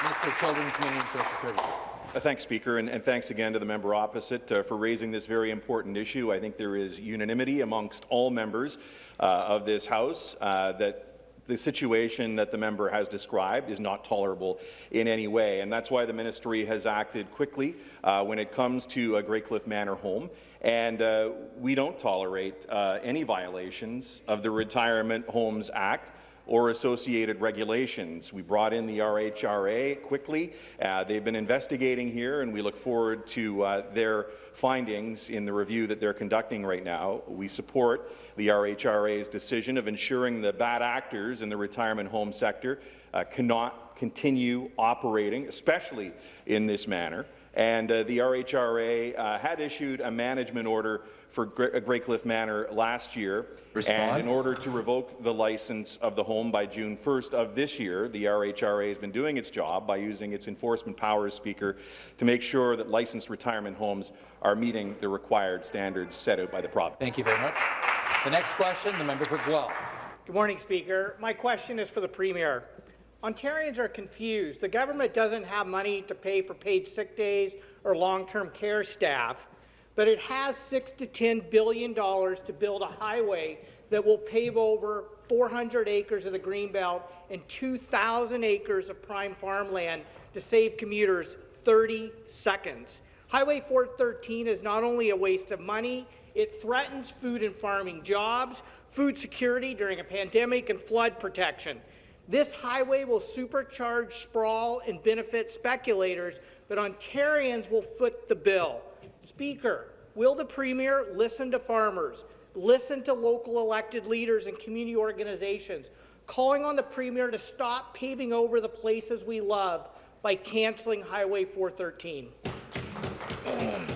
Mr. Children, Community and Social Services. Uh, thanks, Speaker, and, and, thanks again to the member opposite uh, for raising this very important issue. I think there is unanimity amongst all members uh, of this House uh, that the situation that the member has described is not tolerable in any way, and that's why the ministry has acted quickly uh, when it comes to a Greycliff Manor home. And uh, we don't tolerate any violations of the Retirement Homes Act or associated regulations. We brought in the RHRA quickly. Uh, they've been investigating here, and we look forward to uh, their findings in the review that they're conducting right now. We support the RHRA's decision of ensuring the bad actors in the retirement home sector uh, cannot continue operating, especially in this manner. And uh, the RHRA uh, had issued a management order for Gre- uh, Greycliff Manor last year. Response? And in order to revoke the license of the home by June 1st of this year, the RHRA has been doing its job by using its enforcement powers, Speaker, to make sure that licensed retirement homes are meeting the required standards set out by the province. Thank you very much. The next question, the member for Guelph. Good morning, Speaker. My question is for the Premier. Ontarians are confused. The government doesn't have money to pay for paid sick days or long-term care staff, but it has six to ten billion dollars to build a highway that will pave over 400 acres of the Greenbelt and 2,000 acres of prime farmland to save commuters 30 seconds. Highway 413 is not only a waste of money, it threatens food and farming jobs, food security during a pandemic, and flood protection. This highway will supercharge sprawl and benefit speculators, but Ontarians will foot the bill. Speaker, will the Premier listen to farmers, listen to local elected leaders and community organizations, calling on the Premier to stop paving over the places we love by cancelling Highway 413? <clears throat>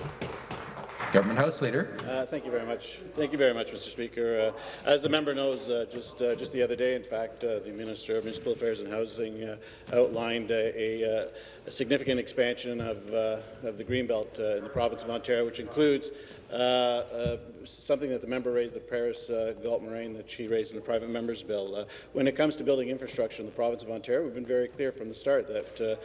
Government House Leader. Uh, thank you very much. Thank you very much, Mr. Speaker. Uh, as the member knows, uh, just uh, just the other day, in fact, uh, the Minister of Municipal Affairs and Housing uh, outlined a, a, significant expansion of uh, of the Greenbelt uh, in the province of Ontario, which includes uh, something that the member raised, the Paris uh, Moraine, that she raised in the private member's bill. when it comes to building infrastructure in the province of Ontario, we've been very clear from the start that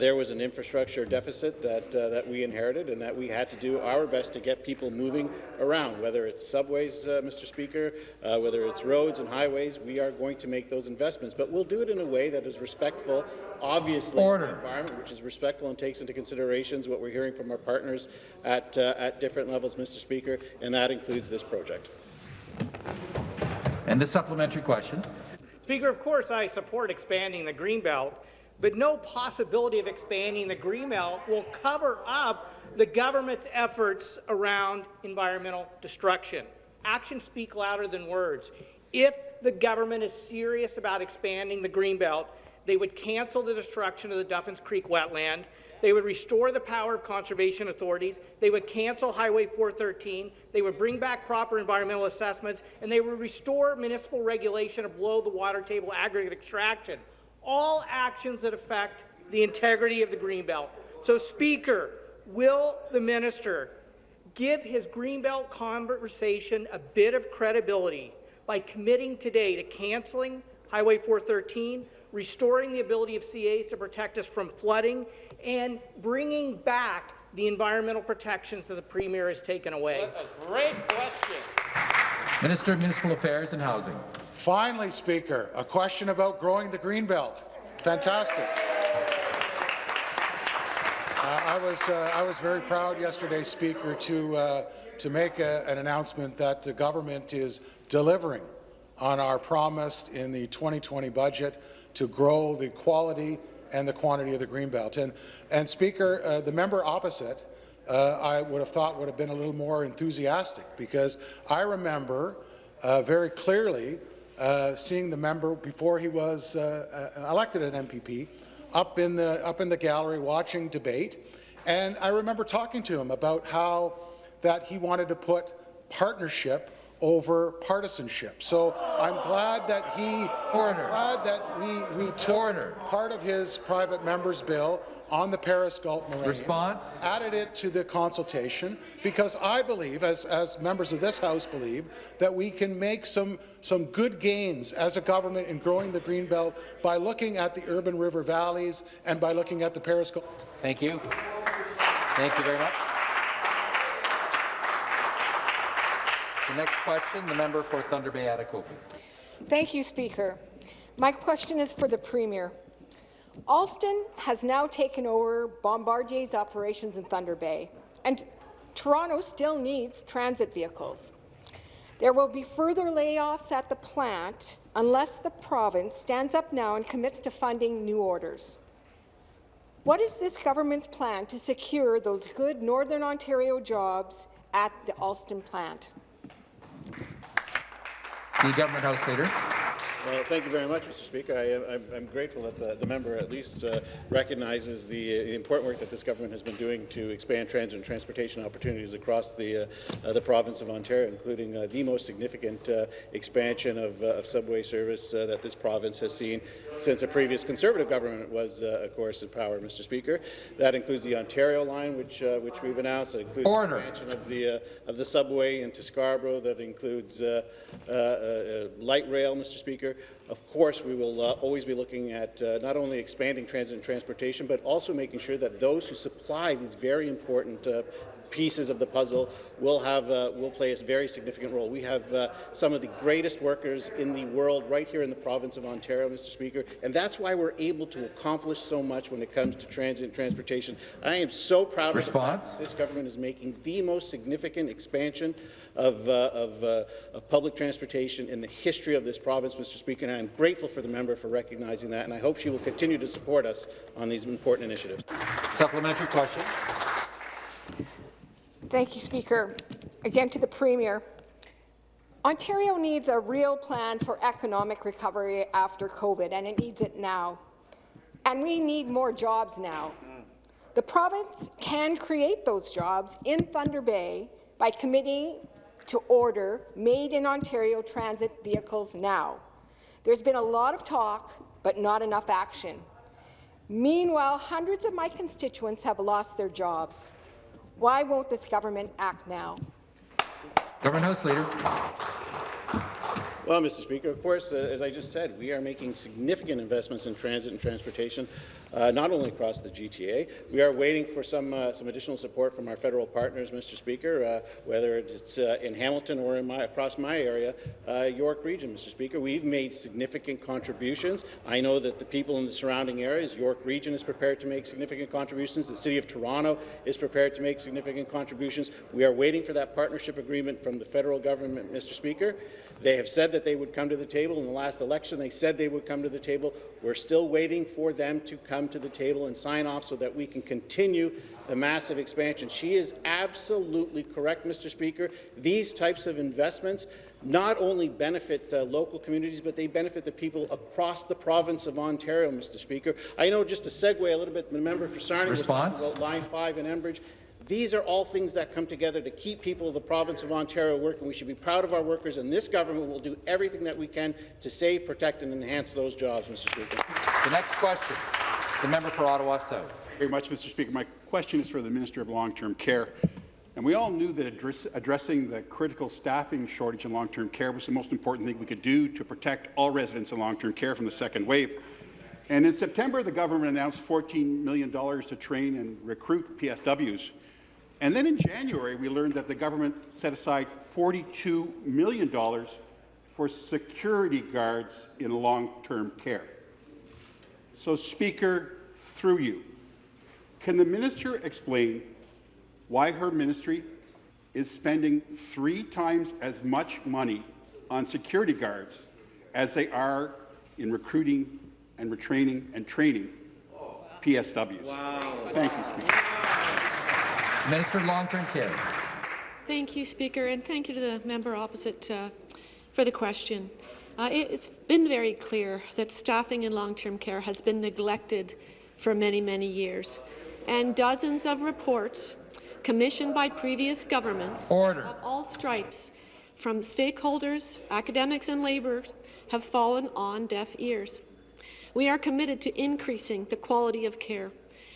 there was an infrastructure deficit that that we inherited, and that we had to do our best to get people moving around, whether it's subways, uh, Mr. Speaker, uh, whether it's roads and highways, we are going to make those investments. But we'll do it in a way that is respectful, obviously, Order. the environment, which is respectful and takes into considerations what we're hearing from our partners at, uh, at different levels, Mr. Speaker, and that includes this project. And the supplementary question. Speaker, of course I support expanding the Greenbelt, but no possibility of expanding the Greenbelt will cover up the government's efforts around environmental destruction. Actions speak louder than words. If the government is serious about expanding the Greenbelt, they would cancel the destruction of the Duffins Creek wetland, they would restore the power of conservation authorities, they would cancel Highway 413, they would bring back proper environmental assessments, and they would restore municipal regulation of below the water table aggregate extraction. All actions that affect the integrity of the Greenbelt. So, Speaker, will the minister give his Greenbelt conversation a bit of credibility by committing today to cancelling Highway 413, restoring the ability of CAs to protect us from flooding, and bringing back the environmental protections that the Premier has taken away? What a great question. Minister of Municipal Affairs and Housing. Finally, Speaker, a question about growing the Greenbelt. Fantastic. Uh, I was uh, I was very proud yesterday, Speaker, to uh, to make a, an announcement that the government is delivering on our promise in the 2020 budget to grow the quality and the quantity of the Greenbelt. And and Speaker, uh, the member opposite, uh, I would have thought would have been a little more enthusiastic because I remember uh, very clearly uh, seeing the member before he was uh, uh elected an MPP up in the up in the gallery watching debate, and I remember talking to him about how that he wanted to put partnership over partisanship. So I'm glad that he, Order. I'm glad that we we took Order. part of his private member's bill on the Paris Galt Moraine. Response? Added it to the consultation because I believe, as, as members of this House believe, that we can make some, some good gains as a government in growing the Greenbelt by looking at the urban river valleys and by looking at the Paris Galt. Thank you. Thank you very much. The next question, the member for Thunder Bay Atikokan. Thank you, Speaker. My question is for the Premier. Alstom has now taken over Bombardier's operations in Thunder Bay, and Toronto still needs transit vehicles. There will be further layoffs at the plant unless the province stands up now and commits to funding new orders. What is this government's plan to secure those good Northern Ontario jobs at the Alstom plant? The Government House Leader. Well, thank you very much, Mr. Speaker. I, am I'm grateful that the, the member at least uh, recognizes the, uh, the, important work that this government has been doing to expand transit and transportation opportunities across the, uh, uh the province of Ontario, including uh, the most significant uh, expansion of, of, subway service that this province has seen since a previous Conservative government was, of course, in power, Mr. Speaker. That includes the Ontario line, which, which we've announced. That includes Order. the expansion of the, of the subway into Scarborough. That includes light rail, Mr. Speaker. Of course, we will uh, always be looking at uh, not only expanding transit and transportation, but also making sure that those who supply these very important uh, pieces of the puzzle will have uh, will play a very significant role. We have uh, some of the greatest workers in the world right here in the province of Ontario, Mr. Speaker, and that's why we're able to accomplish so much when it comes to transit and transportation. I am so proud Response? of this government is making the most significant expansion of, uh, of, uh, of, public transportation in the history of this province, Mr. Speaker, and I'm grateful for the member for recognizing that, and I hope she will continue to support us on these important initiatives. Supplementary question. Thank you, Speaker. Again to the Premier. Ontario needs a real plan for economic recovery after COVID, and it needs it now. And we need more jobs now. The province can create those jobs in Thunder Bay by committing to order Made in Ontario transit vehicles now. There's been a lot of talk, but not enough action. Meanwhile, hundreds of my constituents have lost their jobs. Why won't this government act now? Government House Leader. Well, Mr. Speaker, of course, uh, as I just said, we are making significant investments in transit and transportation, uh, not only across the GTA. We are waiting for some uh, some additional support from our federal partners, Mr. Speaker, uh, whether it's uh, in Hamilton or in my, across my area, uh, York Region, Mr. Speaker. We've made significant contributions. I know that the people in the surrounding areas, York Region is prepared to make significant contributions. The City of Toronto is prepared to make significant contributions. We are waiting for that partnership agreement from the federal government, Mr. Speaker. They have said that they would come to the table. In the last election, they said they would come to the table. We're still waiting for them to come to the table and sign off so that we can continue the massive expansion. She is absolutely correct, Mr. Speaker. These types of investments not only benefit uh, local communities, but they benefit the people across the province of Ontario, Mr. Speaker. I know just to segue a little bit, the member for Sarnia was talking about Line 5 in Enbridge. These are all things that come together to keep people of the province of Ontario working. We should be proud of our workers, and this government will do everything that we can to save, protect, and enhance those jobs, Mr. Speaker. The next question, the member for Ottawa South. Very much, Mr. Speaker. My question is for the Minister of Long-Term Care. And we all knew that address, addressing the critical staffing shortage in long-term care was the most important thing we could do to protect all residents in long-term care from the second wave. And in September, the government announced $14 million to train and recruit PSWs. And then in January, we learned that the government set aside $42 million for security guards in long-term care. So, Speaker, through you, can the minister explain why her ministry is spending three times as much money on security guards as they are in recruiting and retraining and training PSWs? Wow. Thank you, Speaker. Minister of Long-Term Care. Thank you, Speaker, and thank you to the member opposite uh, for the question. Uh, it's been very clear that staffing in long-term care has been neglected for many, many years, and dozens of reports commissioned by previous governments Order. of all stripes from stakeholders, academics and laborers have fallen on deaf ears. We are committed to increasing the quality of care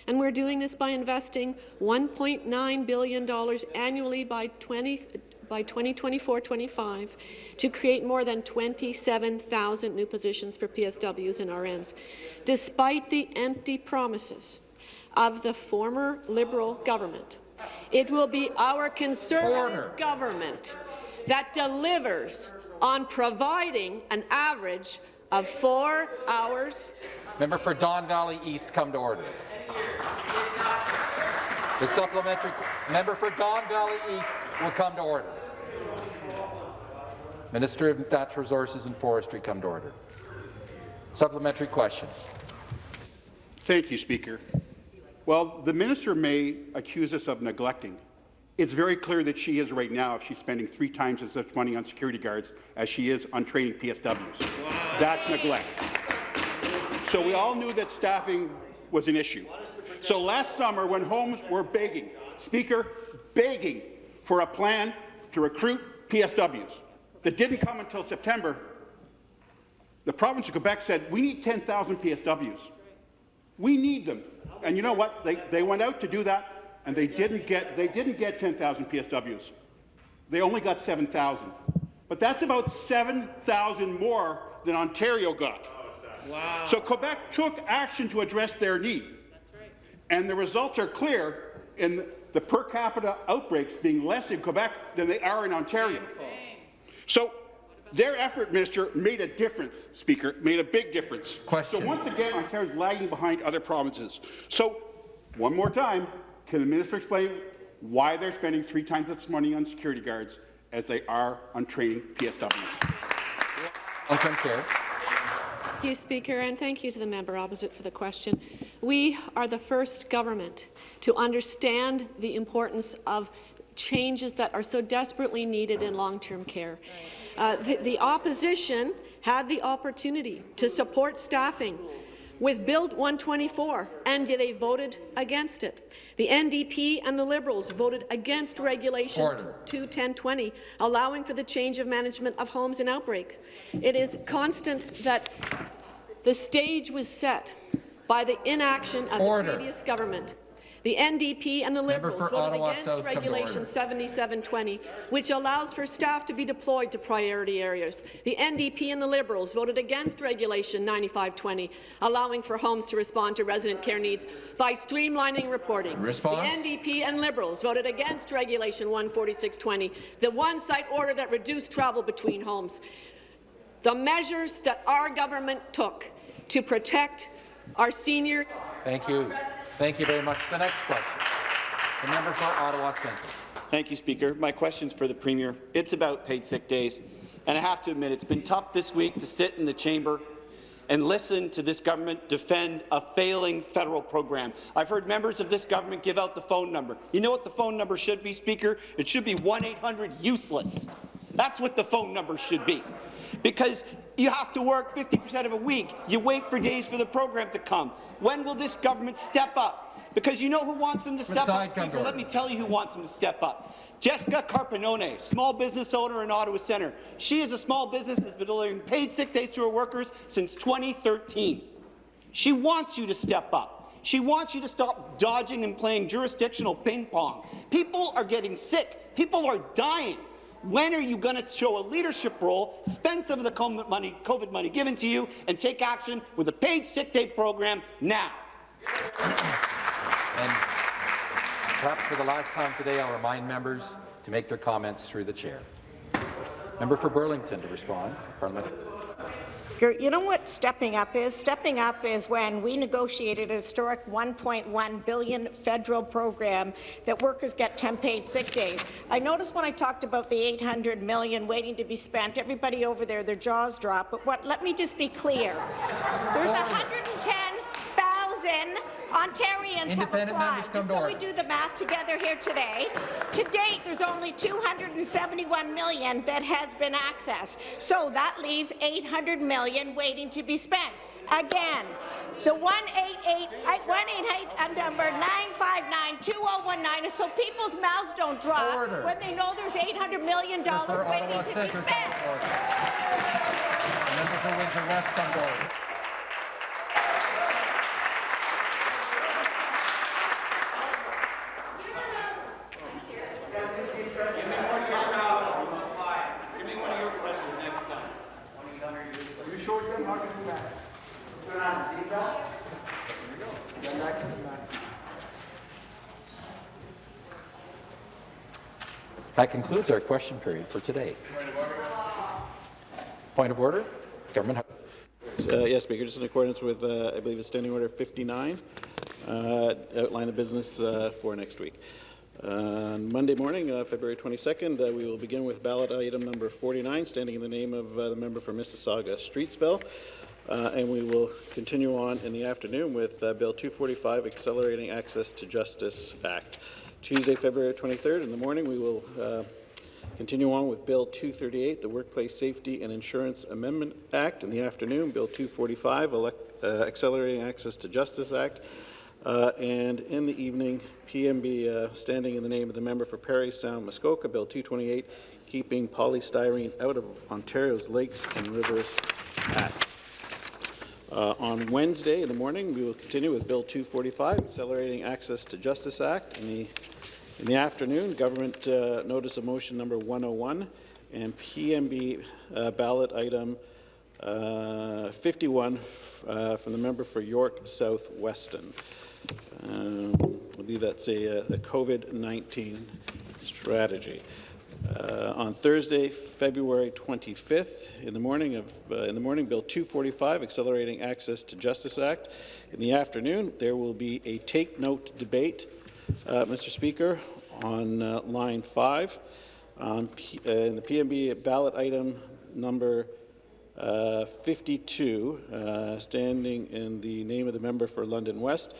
and we're doing this by investing $1.9 billion annually by 20, by 2024-25 to create more than 27,000 new positions for PSWs and RNs, despite the empty promises of the former Liberal government. It will be our Conservative Order. government that delivers on providing an average of four hours. Member for Don Valley East, come to order. The supplementary member for Don Valley East will come to order. Minister of Natural Resources and Forestry come to order. Supplementary question. Thank you, Speaker. Well, the minister may accuse us of neglecting. It's very clear that she is right now if she's spending three times as much money on security guards as she is on training PSWs. Wow. That's neglect. So we all knew that staffing was an issue. So last summer, when homes were begging, Speaker, begging for a plan to recruit PSWs that didn't come until September, the province of Quebec said, we need 10,000 PSWs. We need them. And you know what? They, they went out to do that, and they didn't get, they didn't get 10,000 PSWs. They only got 7,000. But that's about 7,000 more than Ontario got. Wow. So Quebec took action to address their need. Right. And the results are clear in the per capita outbreaks being less in Quebec than they are in Ontario. So their effort, Minister, made a difference, Speaker, made a big difference. Question. So once again, Ontario is lagging behind other provinces. So one more time, can the minister explain why they're spending three times as much money on security guards as they are on training PSWs? Long-term. Thank you, Speaker, and thank you to the member opposite for the question. We are the first government to understand the importance of changes that are so desperately needed in long-term care. Uh, the, the opposition had the opportunity to support staffing with Bill 124, and they voted against it. The NDP and the Liberals voted against Regulation 21020, allowing for the change of management of homes in outbreaks. It is constant that the stage was set by the inaction of Order. the previous government the NDP and the Liberals voted Ottawa against South Regulation 7720, which allows for staff to be deployed to priority areas. The NDP and the Liberals voted against Regulation 9520, allowing for homes to respond to resident care needs by streamlining reporting. Response? The NDP and Liberals voted against Regulation 14620, the one-site order that reduced travel between homes. The measures that our government took to protect our seniors. Thank you. Thank you very much. The next question. The member for Ottawa Centre. Thank you, Speaker. My question is for the Premier. It's about paid sick days. And I have to admit, it's been tough this week to sit in the chamber and listen to this government defend a failing federal program. I've heard members of this government give out the phone number. You know what the phone number should be, Speaker? It should be 1-800-USELESS. That's what the phone number should be. Because you have to work 50% of a week. You wait for days for the program to come. When will this government step up? Because you know who wants them to step up, Speaker? Let me tell you who wants them to step up. Jessica Carpanone, small business owner in Ottawa Centre. She is a small business that has been delivering paid sick days to her workers since 2013. She wants you to step up. She wants you to stop dodging and playing jurisdictional ping pong. People are getting sick. People are dying. When are you going to show a leadership role, spend some of the COVID money, COVID money given to you, and take action with a paid sick day program now? And perhaps for the last time today, I'll remind members to make their comments through the chair. Member for Burlington to respond. Parliamentary. You know what stepping up is? Stepping up is when we negotiated a historic 1.1 billion federal program that workers get 10 paid sick days. I noticed when I talked about the 800 million waiting to be spent, everybody over there, their jaws drop. But what, let me just be clear. There's 110,000 Ontarians have applied. Just so we do the math together here today. To date, there's only 271 million that has been accessed. So that leaves 800 million waiting to be spent. Again, the 188 188 uh, uh, number 959-2019 is so people's mouths don't drop Order. when they know there's 800 million dollars waiting to be spent. That concludes our question period for today. Point of order. Government. Uh, yes, Speaker. Just in accordance with, uh, I believe, it's Standing Order 59, uh, outline the business uh, for next week. On Monday morning, uh, February 22nd, uh, we will begin with ballot item number 49, standing in the name of uh, the member for Mississauga Streetsville. Uh, and we will continue on in the afternoon with uh, Bill 245, Accelerating Access to Justice Act. Tuesday, February 23rd, in the morning, we will uh, continue on with Bill 238, the Workplace Safety and Insurance Amendment Act. In the afternoon, Bill 245, elect, uh, Accelerating Access to Justice Act. Uh, and in the evening, PMB uh, standing in the name of the member for Parry Sound Muskoka, Bill 228, keeping polystyrene out of Ontario's lakes and rivers Act. Uh, on Wednesday in the morning, we will continue with Bill 245, Accelerating Access to Justice Act. In the, in the afternoon, Government uh, Notice of Motion number 101 and PMB uh, ballot item uh, 51 uh, from the member for York South Weston. Um, I believe that's a, a COVID-19 strategy. Uh, on Thursday, February 25th, in the morning of uh, in the morning, Bill 245, Accelerating Access to Justice Act. In the afternoon, there will be a take note debate, uh, Mr. Speaker, on uh, line five, uh, in the PMB ballot item number uh, 52, uh, standing in the name of the member for London West.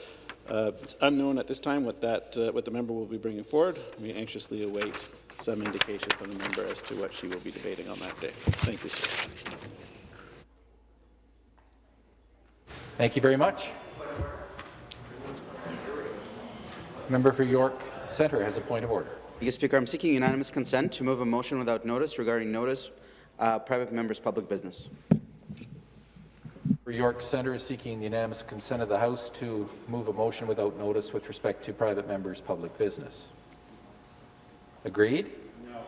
It's unknown at this time what that what the member will be bringing forward. We anxiously await some indication from the member as to what she will be debating on that day. Thank you, sir. Thank you very much. Member for York Centre has a point of order. Thank you, Speaker. I'm seeking unanimous consent to move a motion without notice regarding notice uh, private members' public business. For York Centre is seeking the unanimous consent of the House to move a motion without notice with respect to private members' public business. Agreed? No.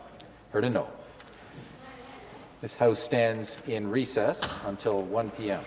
Heard a no. This House stands in recess until 1 p.m.